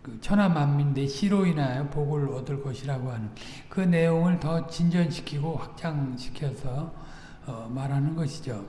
그 천하 만민 내 씨로 인하여 복을 얻을 것이라고 하는 그 내용을 더 진전시키고 확장시켜서 어, 말하는 것이죠.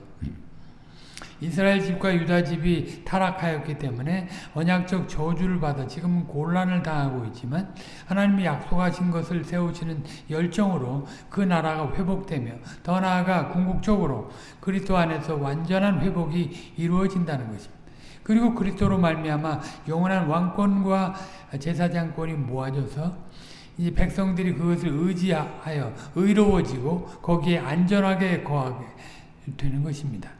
이스라엘 집과 유다 집이 타락하였기 때문에 언약적 저주를 받아 지금은 곤란을 당하고 있지만 하나님이 약속하신 것을 세우시는 열정으로 그 나라가 회복되며 더 나아가 궁극적으로 그리스도 안에서 완전한 회복이 이루어진다는 것입니다. 그리고 그리스도로 말미암아 영원한 왕권과 제사장권이 모아져서 이 백성들이 그것을 의지하여 의로워지고 거기에 안전하게 거하게 되는 것입니다.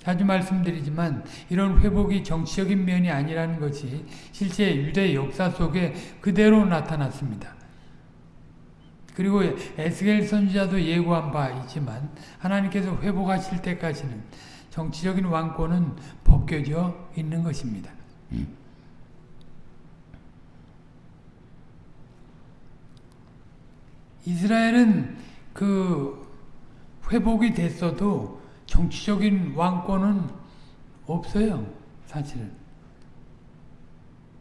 자주 말씀드리지만 이런 회복이 정치적인 면이 아니라는 것이 실제 유대 역사 속에 그대로 나타났습니다. 그리고 에스겔 선지자도 예고한 바 있지만 하나님께서 회복하실 때까지는 정치적인 왕권은 벗겨져 있는 것입니다. 이스라엘은 그 회복이 됐어도 정치적인 왕권은 없어요. 사실은.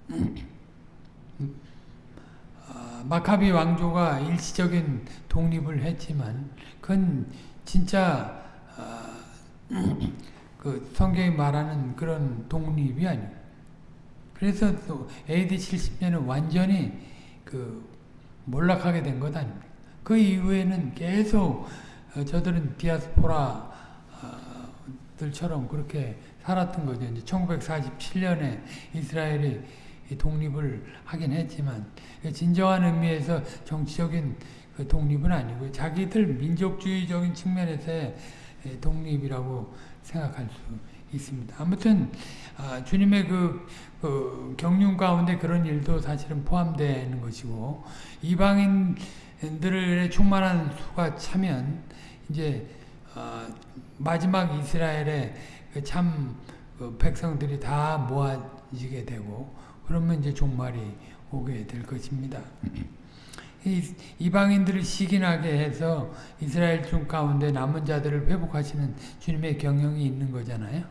[CLEARS THROAT] 아, 마카비 왕조가 일시적인 독립을 했지만 그건 진짜 아, [CLEARS THROAT] 그 성경이 말하는 그런 독립이 아니에요. 그래서 또 AD 70년에 완전히 그 몰락하게 된 것 아닙니까? 그 이후에는 계속 어, 저들은 디아스포라 들처럼 그렇게 살았던 거죠. 이제 1947년에 이스라엘이 독립을 하긴 했지만 진정한 의미에서 정치적인 그 독립은 아니고 자기들 민족주의적인 측면에서의 독립이라고 생각할 수 있습니다. 아무튼 아, 주님의 그, 그 경륜 가운데 그런 일도 사실은 포함되는 것이고 이방인들의 충만한 수가 차면 이제 어, 마지막 이스라엘의 그참 그 백성들이 다 모아지게 되고 그러면 이제 종말이 오게 될 것입니다. 이, 이방인들을 시기나게 해서 이스라엘 중 가운데 남은 자들을 회복하시는 주님의 경영이 있는 거잖아요.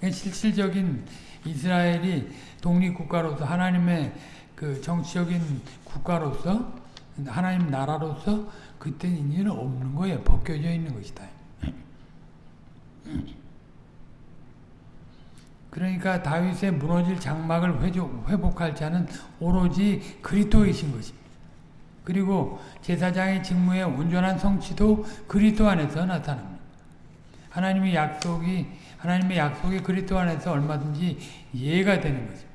실질적인 이스라엘이 독립국가로서 하나님의 그 정치적인 국가로서 하나님 나라로서 그때 이제는 없는 거예요. 벗겨져 있는 것이다. 그러니까 다윗의 무너질 장막을 회복할 자는 오로지 그리스도이신 것입니다. 그리고 제사장의 직무의 온전한 성취도 그리스도 안에서 나타납니다. 하나님의 약속이 하나님의 약속이 그리스도 안에서 얼마든지 이해가 되는 거죠.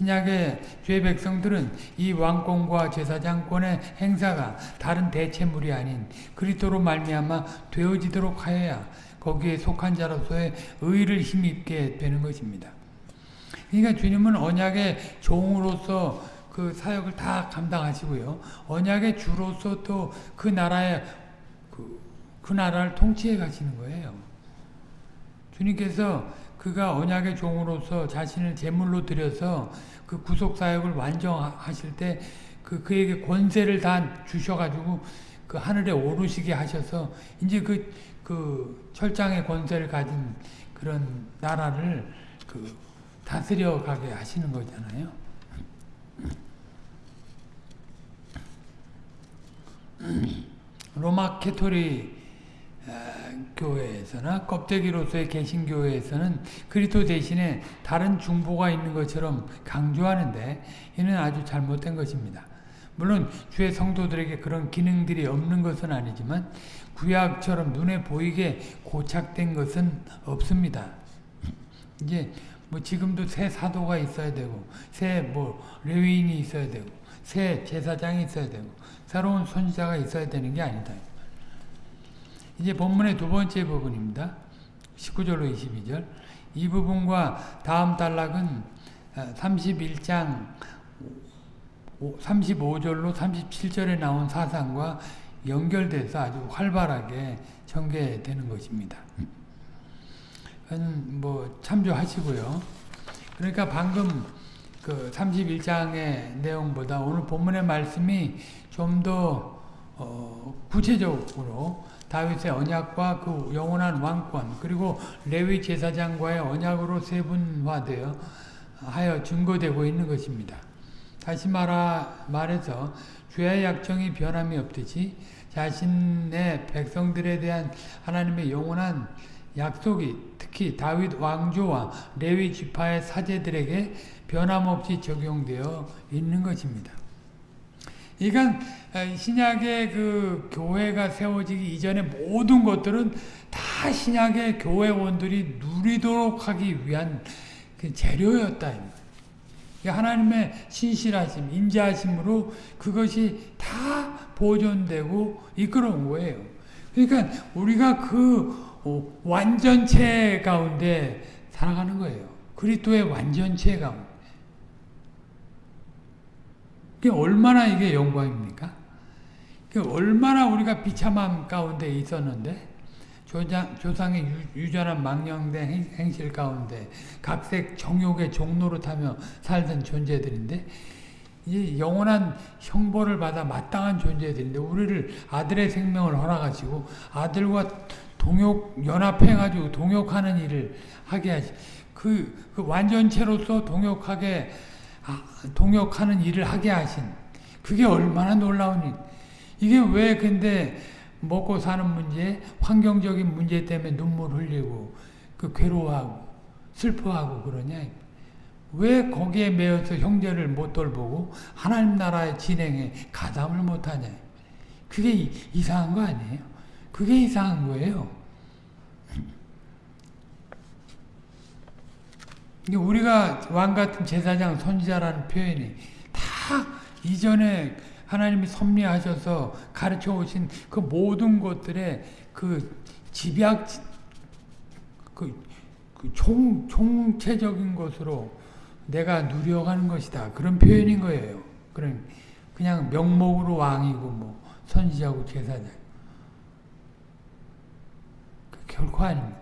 신약의 죄 백성들은 이 왕권과 제사장권의 행사가 다른 대체물이 아닌 그리스도로 말미암아 되어지도록 하여야 거기에 속한 자로서의 의를 힘입게 되는 것입니다. 그러니까 주님은 언약의 종으로서 그 사역을 다 감당하시고요. 언약의 주로서 또 그 나라의 그, 그 나라를 통치해 가시는 거예요. 주님께서 그가 언약의 종으로서 자신을 제물로 드려서 그 구속 사역을 완성하실 때 그 그에게 권세를 다 주셔가지고 그 하늘에 오르시게 하셔서 이제 그, 그 철장의 권세를 가진 그런 나라를 그 다스려 가게 하시는 거잖아요. 로마 카톨릭 교회에서나 껍데기로서의 개신교회에서는 그리스도 대신에 다른 중보가 있는 것처럼 강조하는데 이는 아주 잘못된 것입니다. 물론 주의 성도들에게 그런 기능들이 없는 것은 아니지만 구약처럼 눈에 보이게 고착된 것은 없습니다. 이제 뭐 지금도 새 사도가 있어야 되고 새 뭐 레위인이 있어야 되고 새 제사장이 있어야 되고 새로운 선지자가 있어야 되는 게 아니다. 이제 본문의 두 번째 부분입니다. 19절로 22절. 이 부분과 다음 단락은 31장 35절로 37절에 나온 사상과 연결돼서 아주 활발하게 전개되는 것입니다. 뭐 참조하시고요. 그러니까 방금 그 31장의 내용보다 오늘 본문의 말씀이 좀더 어 구체적으로 다윗의 언약과 그 영원한 왕권 그리고 레위 제사장과의 언약으로 세분화되어 하여 증거되고 있는 것입니다. 다시 말하, 말해서 죄의 약정이 변함이 없듯이 자신의 백성들에 대한 하나님의 영원한 약속이 특히 다윗 왕조와 레위 지파의 사제들에게 변함없이 적용되어 있는 것입니다. 그러니까 신약의 그 교회가 세워지기 이전의 모든 것들은 다 신약의 교회원들이 누리도록 하기 위한 그 재료였다. 하나님의 신실하심, 인자하심으로 그것이 다 보존되고 이끌어온 거예요. 그러니까 우리가 그 어, 완전체 가운데 살아가는 거예요. 그리스도의 완전체 가운데. 그게 얼마나 이게 영광입니까? 얼마나 우리가 비참함 가운데 있었는데 조장, 조상의 유, 전한 망령된 행 실 가운데 각색 정욕의 종로로 타며 살던 존재들인데 이 영원한 형벌을 받아 마땅한 존재들인데 우리를 아들의 생명을 허락하시고 아들과 동욕 연합해가지고 동욕하는 일을 하게 하시. 그, 그 완전체로서 동욕하게 아, 동욕하는 일을 하게 하신. 그게 얼마나 놀라운 일. 이게 왜 근데 먹고 사는 문제, 환경적인 문제 때문에 눈물 흘리고 그 괴로워하고 슬퍼하고 그러냐. 왜 거기에 매여서 형제를 못 돌보고 하나님 나라의 진행에 가담을 못하냐. 그게 이상한 거 아니에요? 그게 이상한 거예요. 우리가 왕 같은 제사장 선지자라는 표현이 다 이전에 하나님이 섭리하셔서 가르쳐 오신 그 모든 것들의 그 집약 그, 그 총, 총체적인 것으로 내가 누려가는 것이다. 그런 표현인 거예요. 그런 그냥 명목으로 왕이고 뭐 선지자고 제사장. 그 결코 아닙니다.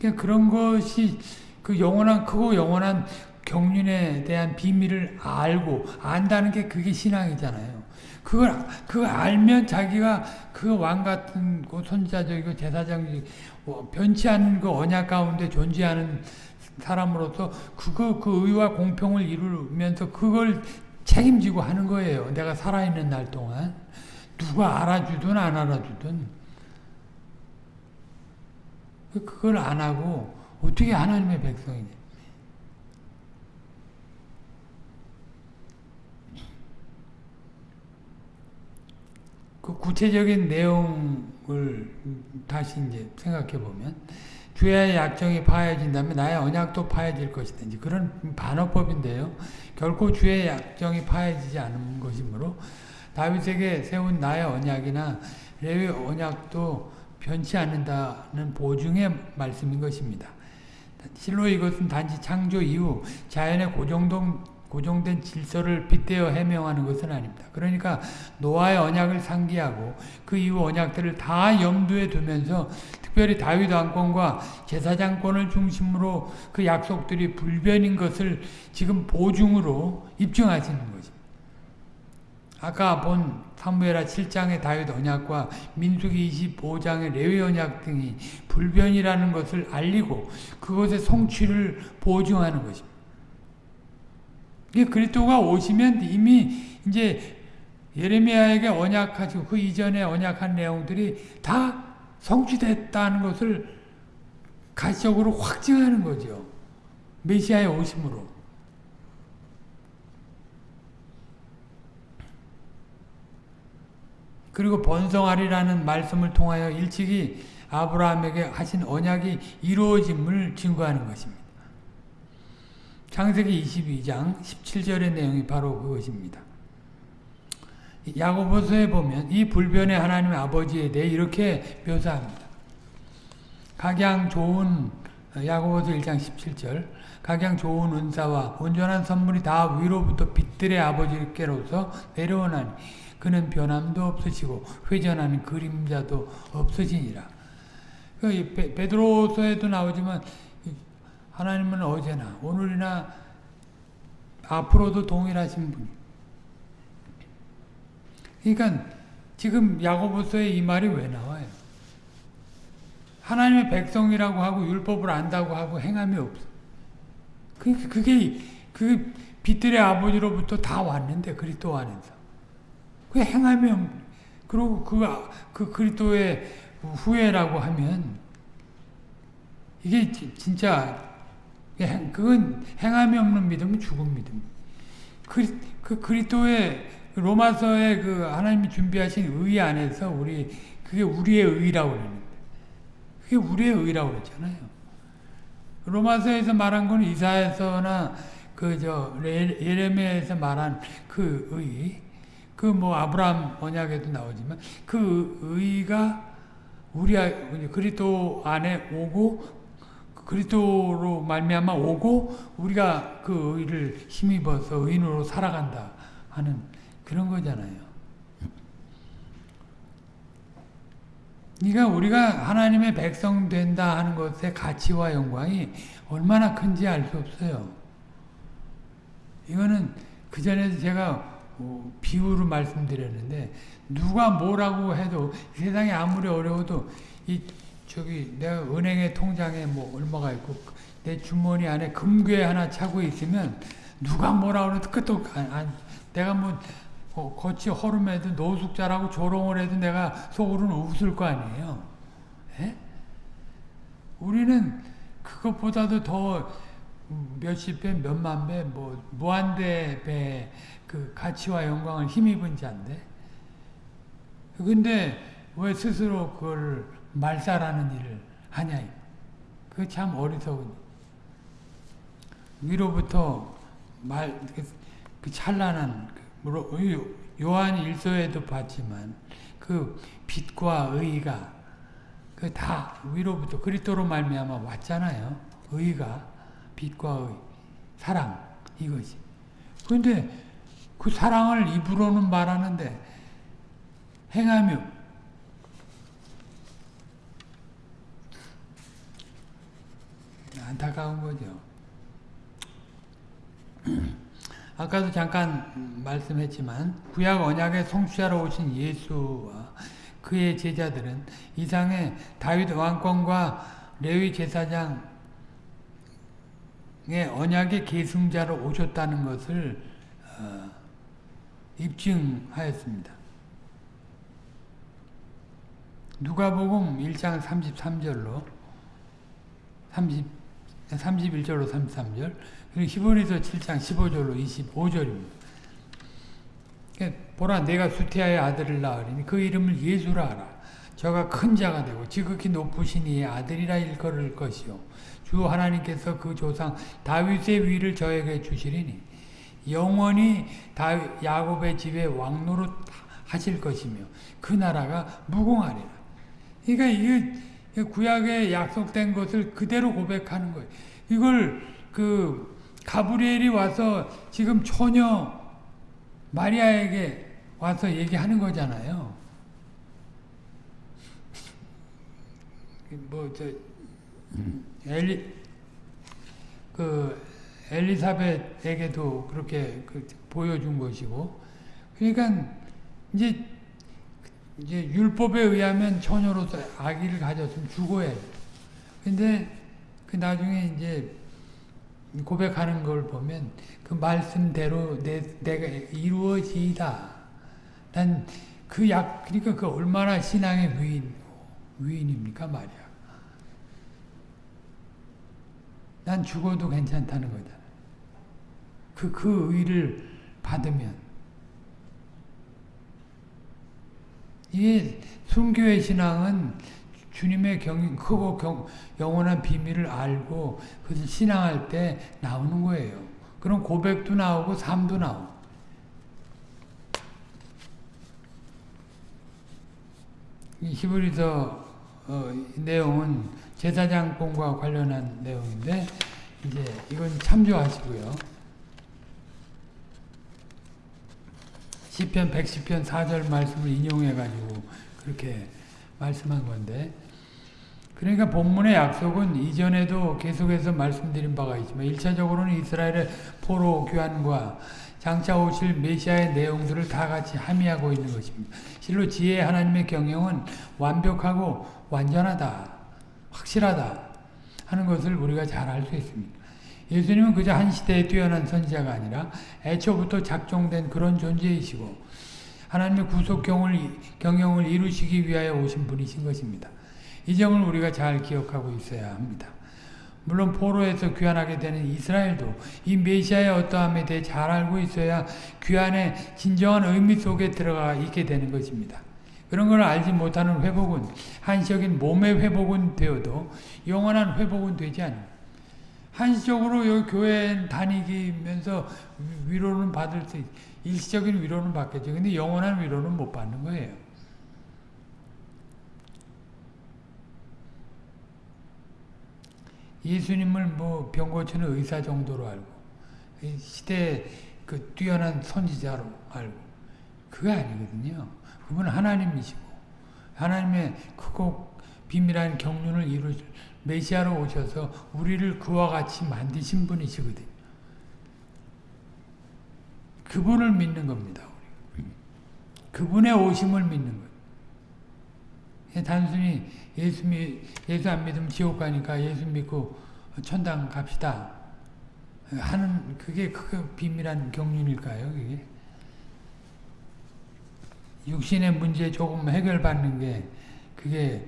그냥 그런 것이 그 영원한 크고 영원한 경륜에 대한 비밀을 알고 안다는 게 그게 신앙이잖아요. 그걸 그걸 알면 자기가 그 왕 같은 그 선지자적이고 제사장이 뭐 변치 않는 그 언약 가운데 존재하는 사람으로서 그거 그 의와 공평을 이루면서 그걸 책임지고 하는 거예요. 내가 살아있는 날 동안 누가 알아주든 안 알아주든 그걸 안 하고 어떻게 하나님의 백성이냐? 그 구체적인 내용을 다시 이제 생각해 보면 주의 약정이 파해진다면 나의 언약도 파해질. 이제 그런 반어법인데요. 결코 주의 약정이 파해지지 않은 것이므로 다윗에게 세운 나의 언약이나 레위 언약도 변치 않는다는 보증의 말씀인 것입니다. 실로 이것은 단지 창조 이후 자연의 고정동 고정된 질서를 빗대어 해명하는 것은 아닙니다. 그러니까 노아의 언약을 상기하고 그 이후 언약들을 다 염두에 두면서 특별히 다윗 왕권과 제사장권을 중심으로 그 약속들이 불변인 것을 지금 보증으로 입증하시는 것입니다. 아까 본 사무엘하 7장의 다윗 언약과 민수기 25장의 레위 언약 등이 불변이라는 것을 알리고 그것의 성취를 보증하는 것입니다. 그리스도가 오시면 이미 이제 예레미야에게 언약하시고 그 이전에 언약한 내용들이 다 성취됐다는 것을 가시적으로 확증하는 거죠. 메시아의 오심으로. 그리고 번성하리라는 말씀을 통하여 일찍이 아브라함에게 하신 언약이 이루어짐을 증거하는 것입니다. 창세기 22장 17절의 내용이 바로 그것입니다. 야고보서에 보면 이 불변의 하나님 아버지에 대해 이렇게 묘사합니다. 각양 좋은 야고보서 1장 17절 각양 좋은 은사와 온전한 선물이 다 위로부터 빛들의 아버지께로서 내려오나니 그는 변함도 없으시고 회전하는 그림자도 없으시니라. 그 베드로서에도 나오지만 하나님은 어제나 오늘이나 앞으로도 동일하신 분. 그러니까 지금 야고보서에 이 말이 왜 나와요? 하나님의 백성이라고 하고 율법을 안다고 하고 행함이 없어. 그게 그게 그 빛들의 아버지로부터 다 왔는데 그리스도 안에서 그 없. 그리고 그, 그 그리스도의 후회라고 하면 이게 진짜 예, 그건 행함이 없는 믿음은 죽은 믿음. 그, 그 그리스도의 로마서의 그 하나님이 준비하신 의 안에서 우리 그게 우리의 의라고 그러는데 그게 우리의 의라고 그랬잖아요. 로마서에서 말한 건 이사에서나 그저 예레미야에서 말한 그 의, 그 뭐 아브라함 언약에도 나오지만 그 의가 우리 그리스도 안에 오고 그리스도로 말미암아 오고 우리가 그 의를 힘입어서 의인으로 살아간다 하는 그런 거잖아요. 그러니까 우리가 하나님의 백성 된다 하는 것의 가치와 영광이 얼마나 큰지 알 수 없어요. 이거는 그 전에 제가 비유로 말씀드렸는데 누가 뭐라고 해도 세상이 아무리 어려워도 이 저기 내가 은행에 통장에 뭐 얼마가 있고 내 주머니 안에 금괴 하나 차고 있으면 누가 뭐라 그래도 끝도 안, 안 내가 뭐 어, 거치 허름해도 노숙자라고 조롱을 해도 내가 속으로는 웃을 거 아니에요. 에? 우리는 그것보다도 더 몇십 배, 몇만 배, 뭐 무한대 배 그 가치와 영광을 힘입은 자인데 근데 왜 스스로 그걸 말살하는 일을 하냐. 그 참 어리석은. 위로부터 말, 그, 그 찬란한, 그 요한 일서에도 봤지만, 그 빛과 의가, 그 다 위로부터 그리스도로 말미암아 왔잖아요. 의가, 빛과 의, 사랑, 이것이. 그런데 그 사랑을 입으로는 말하는데, 행하며, 안타까운 거죠. [CLEARS THROAT] 아까도 잠깐 말씀했지만 구약 언약의 성취하러 오신 예수와 그의 제자들은 이상의 다윗 왕권과 레위 제사장의 언약의 계승자로 오셨다는 것을 어, 입증하였습니다. 누가복음 1장 33절로 30 31절로 33절 그리고 히브리서 7장 15절로 25절입니다. 보라 내가 수태아의 아들을 낳으리니 그 이름을 예수라 하라. 저가 큰 자가 되고 지극히 높으신 이의 아들이라 일컬을 것이요. 주 하나님께서 그 조상 다윗의 위를 저에게 주시리니 영원히 다윗, 야곱의 집에 왕노릇 하실 것이며 그 나라가 무궁하리라. 그러니까 이게 구약에 약속된 것을 그대로 고백하는 거예요. 이걸 그 가브리엘이 와서 지금 처녀 마리아에게 와서 얘기하는 거잖아요. 뭐저 엘리 그 엘리사벳에게도 그렇게 그 보여준 것이고 그러니까 이제 이제 율법에 의하면 처녀로서 아기를 가졌으면 죽어야 돼. 근데 그 나중에 이제 고백하는 걸 보면 그 말씀대로 내, 내가 이루어지다. 난 그 약, 그러니까 그 얼마나 신앙의 위인, 위인입니까 말이야. 난 죽어도 괜찮다는 거잖아. 그, 그 의를 받으면. 이게 순교의 신앙은 주님의 경, 크고 경, 영원한 비밀을 알고 그것을 신앙할 때 나오는 거예요. 그럼 고백도 나오고 삶도 나오고. 히브리서 어, 내용은 제사장권과 관련한 내용인데 이제 이건 참조하시고요. 시편 110편 4절 말씀을 인용해 가지고 그렇게 말씀한 건데 그러니까 본문의 약속은 이전에도 계속해서 말씀드린 바가 있지만 1차적으로는 이스라엘의 포로 교환과 장차 오실 메시아의 내용들을 다 같이 함의하고 있는 것입니다. 실로 지혜 하나님의 경영은 완벽하고 완전하다, 확실하다 하는 것을 우리가 잘 알 수 있습니다. 예수님은 그저 한 시대에 뛰어난 선지자가 아니라 애초부터 작정된 그런 존재이시고 하나님의 구속 경영을 이루시기 위하여 오신 분이신 것입니다. 이 점을 우리가 잘 기억하고 있어야 합니다. 물론 포로에서 귀환하게 되는 이스라엘도 이 메시아의 어떠함에 대해 잘 알고 있어야 귀환의 진정한 의미 속에 들어가 있게 되는 것입니다. 그런 걸 알지 못하는 회복은 한시적인 몸의 회복은 되어도 영원한 회복은 되지 않습니다. 한시적으로 여기 교회 다니면서 위로는 받을 수 있, 일시적인 위로는 받겠죠. 근데 영원한 위로는 못 받는 거예요. 예수님을 뭐 병 고치는 의사 정도로 알고 시대 그 뛰어난 선지자로 알고 그게 아니거든요. 그분 하나님이시고 하나님의 크고 비밀한 경륜을 이루실 메시아로 오셔서 우리를 그와 같이 만드신 분이시거든요. 그분을 믿는 겁니다. 그분의 오심을 믿는 거예요. 단순히 예수, 미, 예수 안 믿으면 지옥 가니까 예수 믿고 천당 갑시다. 하는 그게 그 비밀한 경륜일까요? 그게 육신의 문제 조금 해결받는 게 그게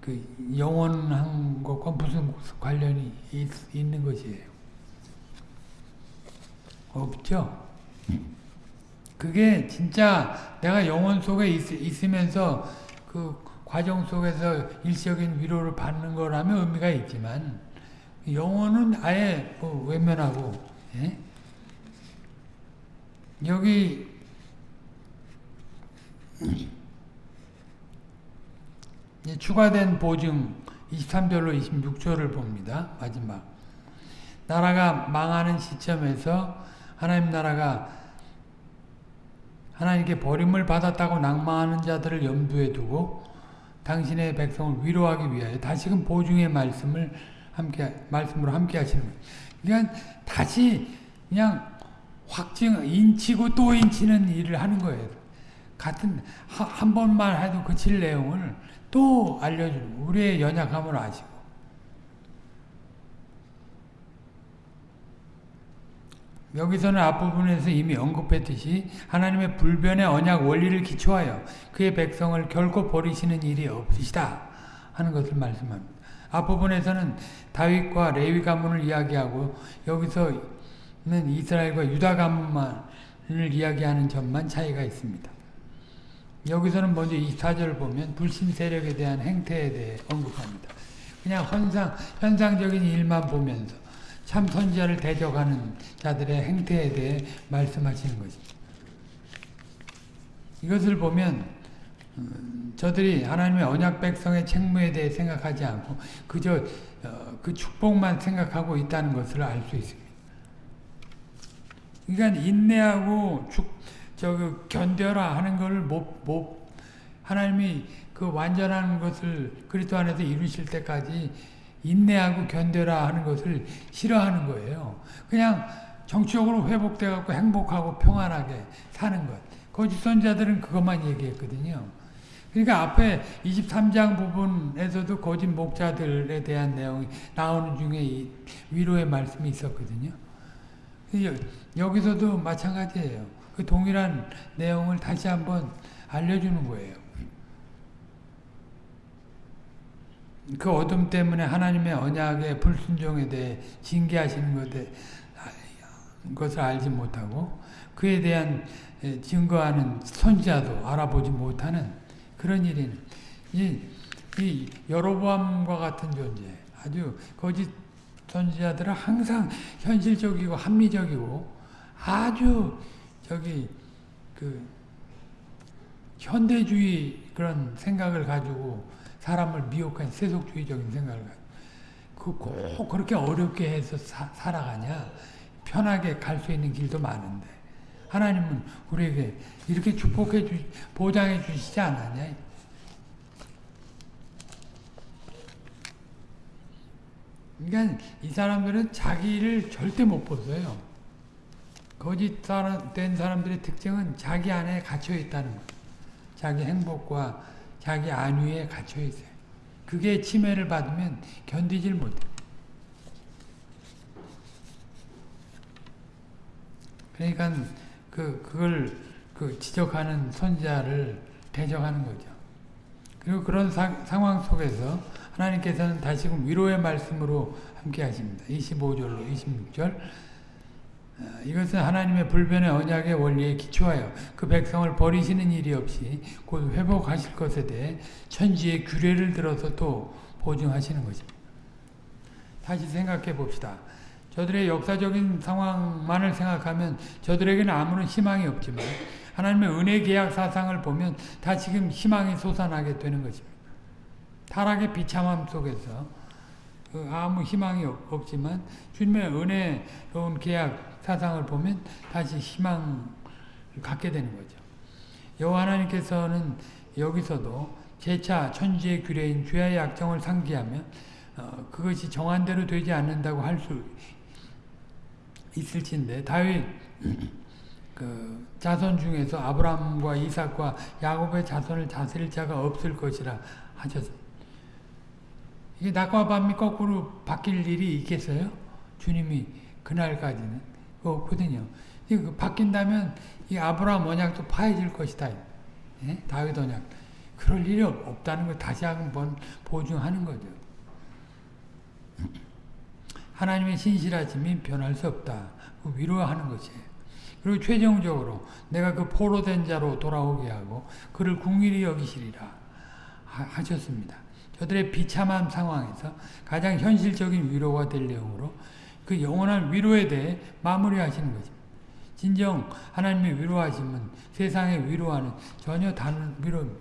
그 영원한 것과 무슨 관련이 있, 있는 것이에요. 없죠. 그게 진짜 내가 영혼 속에 있, 으면서 그 과정 속에서 일시적인 위로를 받는 거라면 의미가 있지만 영혼은 아예 뭐 외면하고 예? 여기 추가된 보증 23절로 26절을 봅니다. 마지막 나라가 망하는 시점에서 하나님 나라가 하나님께 버림을 받았다고 낭망하는 자들을 염두에 두고 당신의 백성을 위로하기 위하여 다시금 보증의 말씀을 함께 말씀으로 함께 하시는 거예요. 그러니까 다시 그냥 확증 인치고 또 인치는 일을 하는 거예요. 같은 한 번만 해도 그칠 내용을 또 알려주고 우리의 연약함을 아시고 여기서는 앞부분에서 이미 언급했듯이 하나님의 불변의 언약 원리를 기초하여 그의 백성을 결코 버리시는 일이 없으시다 하는 것을 말씀합니다. 앞부분에서는 다윗과 레위 가문을 이야기하고 여기서는 이스라엘과 유다 가문만을 이야기하는 점만 차이가 있습니다. 여기서는 먼저 24절을 보면 불신 세력에 대한 행태에 대해 언급합니다. 그냥 현상, 현상적인 일만 보면서 참 선지자를 대적하는 자들의 행태에 대해 말씀하시는 것입니다. 이것을 보면 음, 저들이 하나님의 언약 백성의 책무에 대해 생각하지 않고 그저 어, 그 축복만 생각하고 있다는 것을 알 수 있습니다. 그러니까 인내하고 축, 저 견뎌라 하는 것을 못, 못 하나님이 그 완전한 것을 그리스도 안에서 이루실 때까지 인내하고 견뎌라 하는 것을 싫어하는 거예요. 그냥 정치적으로 회복돼 갖고 행복하고 평안하게 사는 것. 거짓 선자들은 그것만 얘기했거든요. 그러니까 앞에 23장 부분에서도 거짓 목자들에 대한 내용이 나오는 중에 위로의 말씀이 있었거든요. 여기서도 마찬가지예요. 그 동일한 내용을 다시 한번 알려주는 거예요. 그 어둠 때문에 하나님의 언약의 불순종에 대해 징계하시는 것에, 것을 알지 못하고 그에 대한 증거하는 선지자도 알아보지 못하는 그런 일이 이, 이 여로보암과 같은 존재 아주 거짓 선지자들은 항상 현실적이고 합리적이고 아주 저기 그 현대주의 그런 생각을 가지고 사람을 미혹한 세속주의적인 생각을 가지고 그꼭 그렇게 어렵게 해서 사, 살아가냐? 편하게 갈 수 있는 길도 많은데. 하나님은 우리에게 이렇게 축복해 주 보장해 주시지 않았냐? 그러니까 이 사람들은 자기를 절대 못 벗어요. 거짓된 사람들의 특징은 자기 안에 갇혀 있다는 거예요. 자기 행복과 자기 안위에 갇혀 있어요. 그게 침해를 받으면 견디질 못해. 그러니까 그 그걸 그 지적하는 선자를 대적하는 거죠. 그리고 그런 사, 상황 속에서 하나님께서는 다시금 위로의 말씀으로 함께 하십니다. 25절로 26절 어, 이것은 하나님의 불변의 언약의 원리에 기초하여 그 백성을 버리시는 일이 없이 곧 회복하실 것에 대해 천지의 규례를 들어서 또 보증하시는 것입니다. 다시 생각해 봅시다. 저들의 역사적인 상황만을 생각하면 저들에게는 아무런 희망이 없지만 하나님의 은혜 계약 사상을 보면 다 지금 희망이 솟아나게 되는 것입니다. 타락의 비참함 속에서 그 아무 희망이 없- 없지만 주님의 은혜로운 계약 사상을 보면 다시 희망을 갖게 되는 거죠. 여호와 하나님께서는 여기서도 재차 천지의 규례인 죄의 약정을 상기하며 어, 그것이 정한대로 되지 않는다고 할 수 있을진데 다윗 [CLEARS THROAT] 그 자손 중에서 아브라함과 이삭과 야곱의 자손을 다스릴 자가 없을 것이라 하셨습니다. 이게 낮과 밤이 거꾸로 바뀔 일이 있겠어요? 주님이 그날까지는 없거든요. 이거 그 바뀐다면 이 아브라함 언약도 파해질 것이다. 예? 다윗 언약. 그럴 일이 없- 없다는 걸 다시 한번 보증하는 거죠. [CLEARS THROAT] 하나님의 신실하심이 변할 수 없다. 그 위로하는 것이에요. 그리고 최종적으로 내가 그 포로된 자로 돌아오게 하고 그를 궁일이 여기시리라 하- 하셨습니다. 저들의 비참한 상황에서 가장 현실적인 위로가 될 내용으로 그 영원한 위로에 대해 마무리하시는 것입니다. 진정 하나님의 위로하심은 세상의 위로와는 전혀 다른 위로입니다.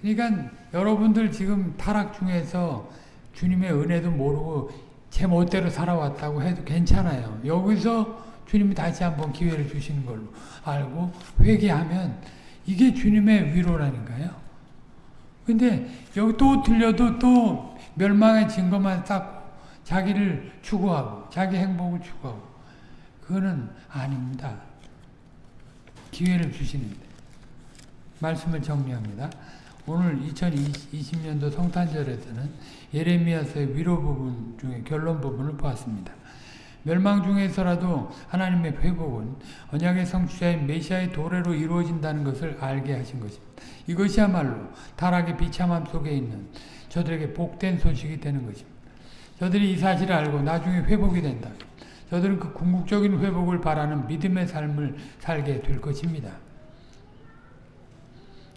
그러니까 여러분들 지금 타락 중에서 주님의 은혜도 모르고 제 멋대로 살아왔다고 해도 괜찮아요. 여기서 주님이 다시 한번 기회를 주시는 걸로 알고 회개하면 이게 주님의 위로라니까요. 근데 여기 또 들려도 또 멸망의 증거만 쌓고 자기를 추구하고 자기 행복을 추구하고 그거는 아닙니다. 기회를 주시는데 말씀을 정리합니다. 오늘 2020년도 성탄절에서는 예레미야서의 위로 부분 중에 결론 부분을 보았습니다. 멸망 중에서라도 하나님의 회복은 언약의 성취자인 메시아의 도래로 이루어진다는 것을 알게 하신 것입니다. 이것이야말로 타락의 비참함 속에 있는 저들에게 복된 소식이 되는 것입니다. 저들이 이 사실을 알고 나중에 회복이 된다. 저들은 그 궁극적인 회복을 바라는 믿음의 삶을 살게 될 것입니다.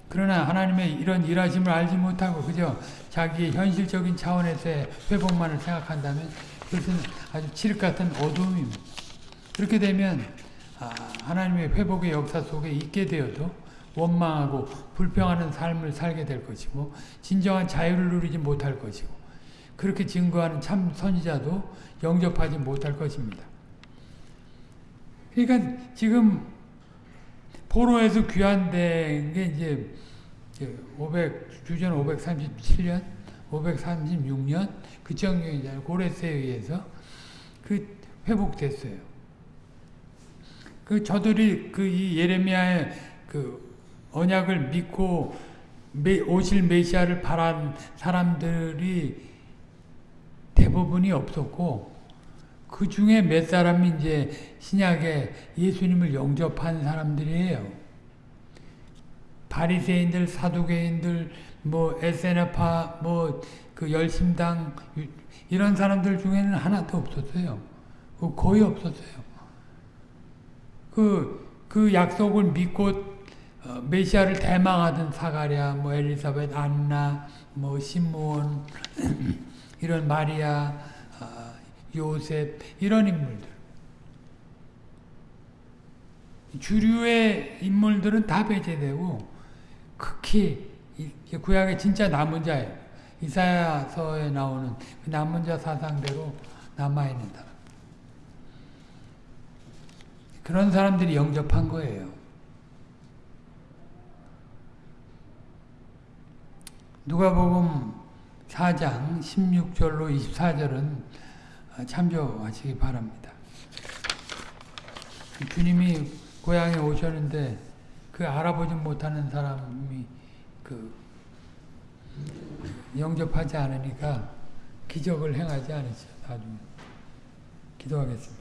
그러나 하나님의 이런 일하심을 알지 못하고 그저 자기의 현실적인 차원에서의 회복만을 생각한다면 그것은 아주 칠흑 같은 어두움입니다. 그렇게 되면 아, 하나님의 회복의 역사 속에 있게 되어도 원망하고 불평하는 삶을 살게 될 것이고 진정한 자유를 누리지 못할 것이고 그렇게 증거하는 참 선지자도 영접하지 못할 것입니다. 그러니까 지금 포로에서 귀환된 게 이제 500 주전 537년, 536년 그 정경이잖아요. 고레스에 의해서 그 회복됐어요. 그 저들이 그 이 예레미야의 그 언약을 믿고 메, 오실 메시아를 바란 사람들이 대부분이 없었고 그 중에 몇 사람이 이제 신약에 예수님을 영접한 사람들이에요. 바리새인들, 사두개인들, 뭐 에세나파, 뭐 그 열심당 이런 사람들 중에는 하나도 없었어요. 그 거의 없었어요. 그, 그 약속을 믿고 어, 메시아를 대망하던 사가랴, 뭐 엘리사벳, 안나, 뭐 시므온 이런 마리아, 어, 요셉 이런 인물들. 주류의 인물들은 다 배제되고 극히 구약의 진짜 남은 자예요. 이사야서에 나오는 그 남은 자 사상대로 남아있는 사람. 그런 사람들이 영접한 거예요. 누가복음 4장 16절로 24절은 참조하시기 바랍니다. 주님이 고향에 오셨는데 그 알아보지 못하는 사람이 그 영접하지 않으니까 기적을 행하지 않으셔 나중에 기도하겠습니다.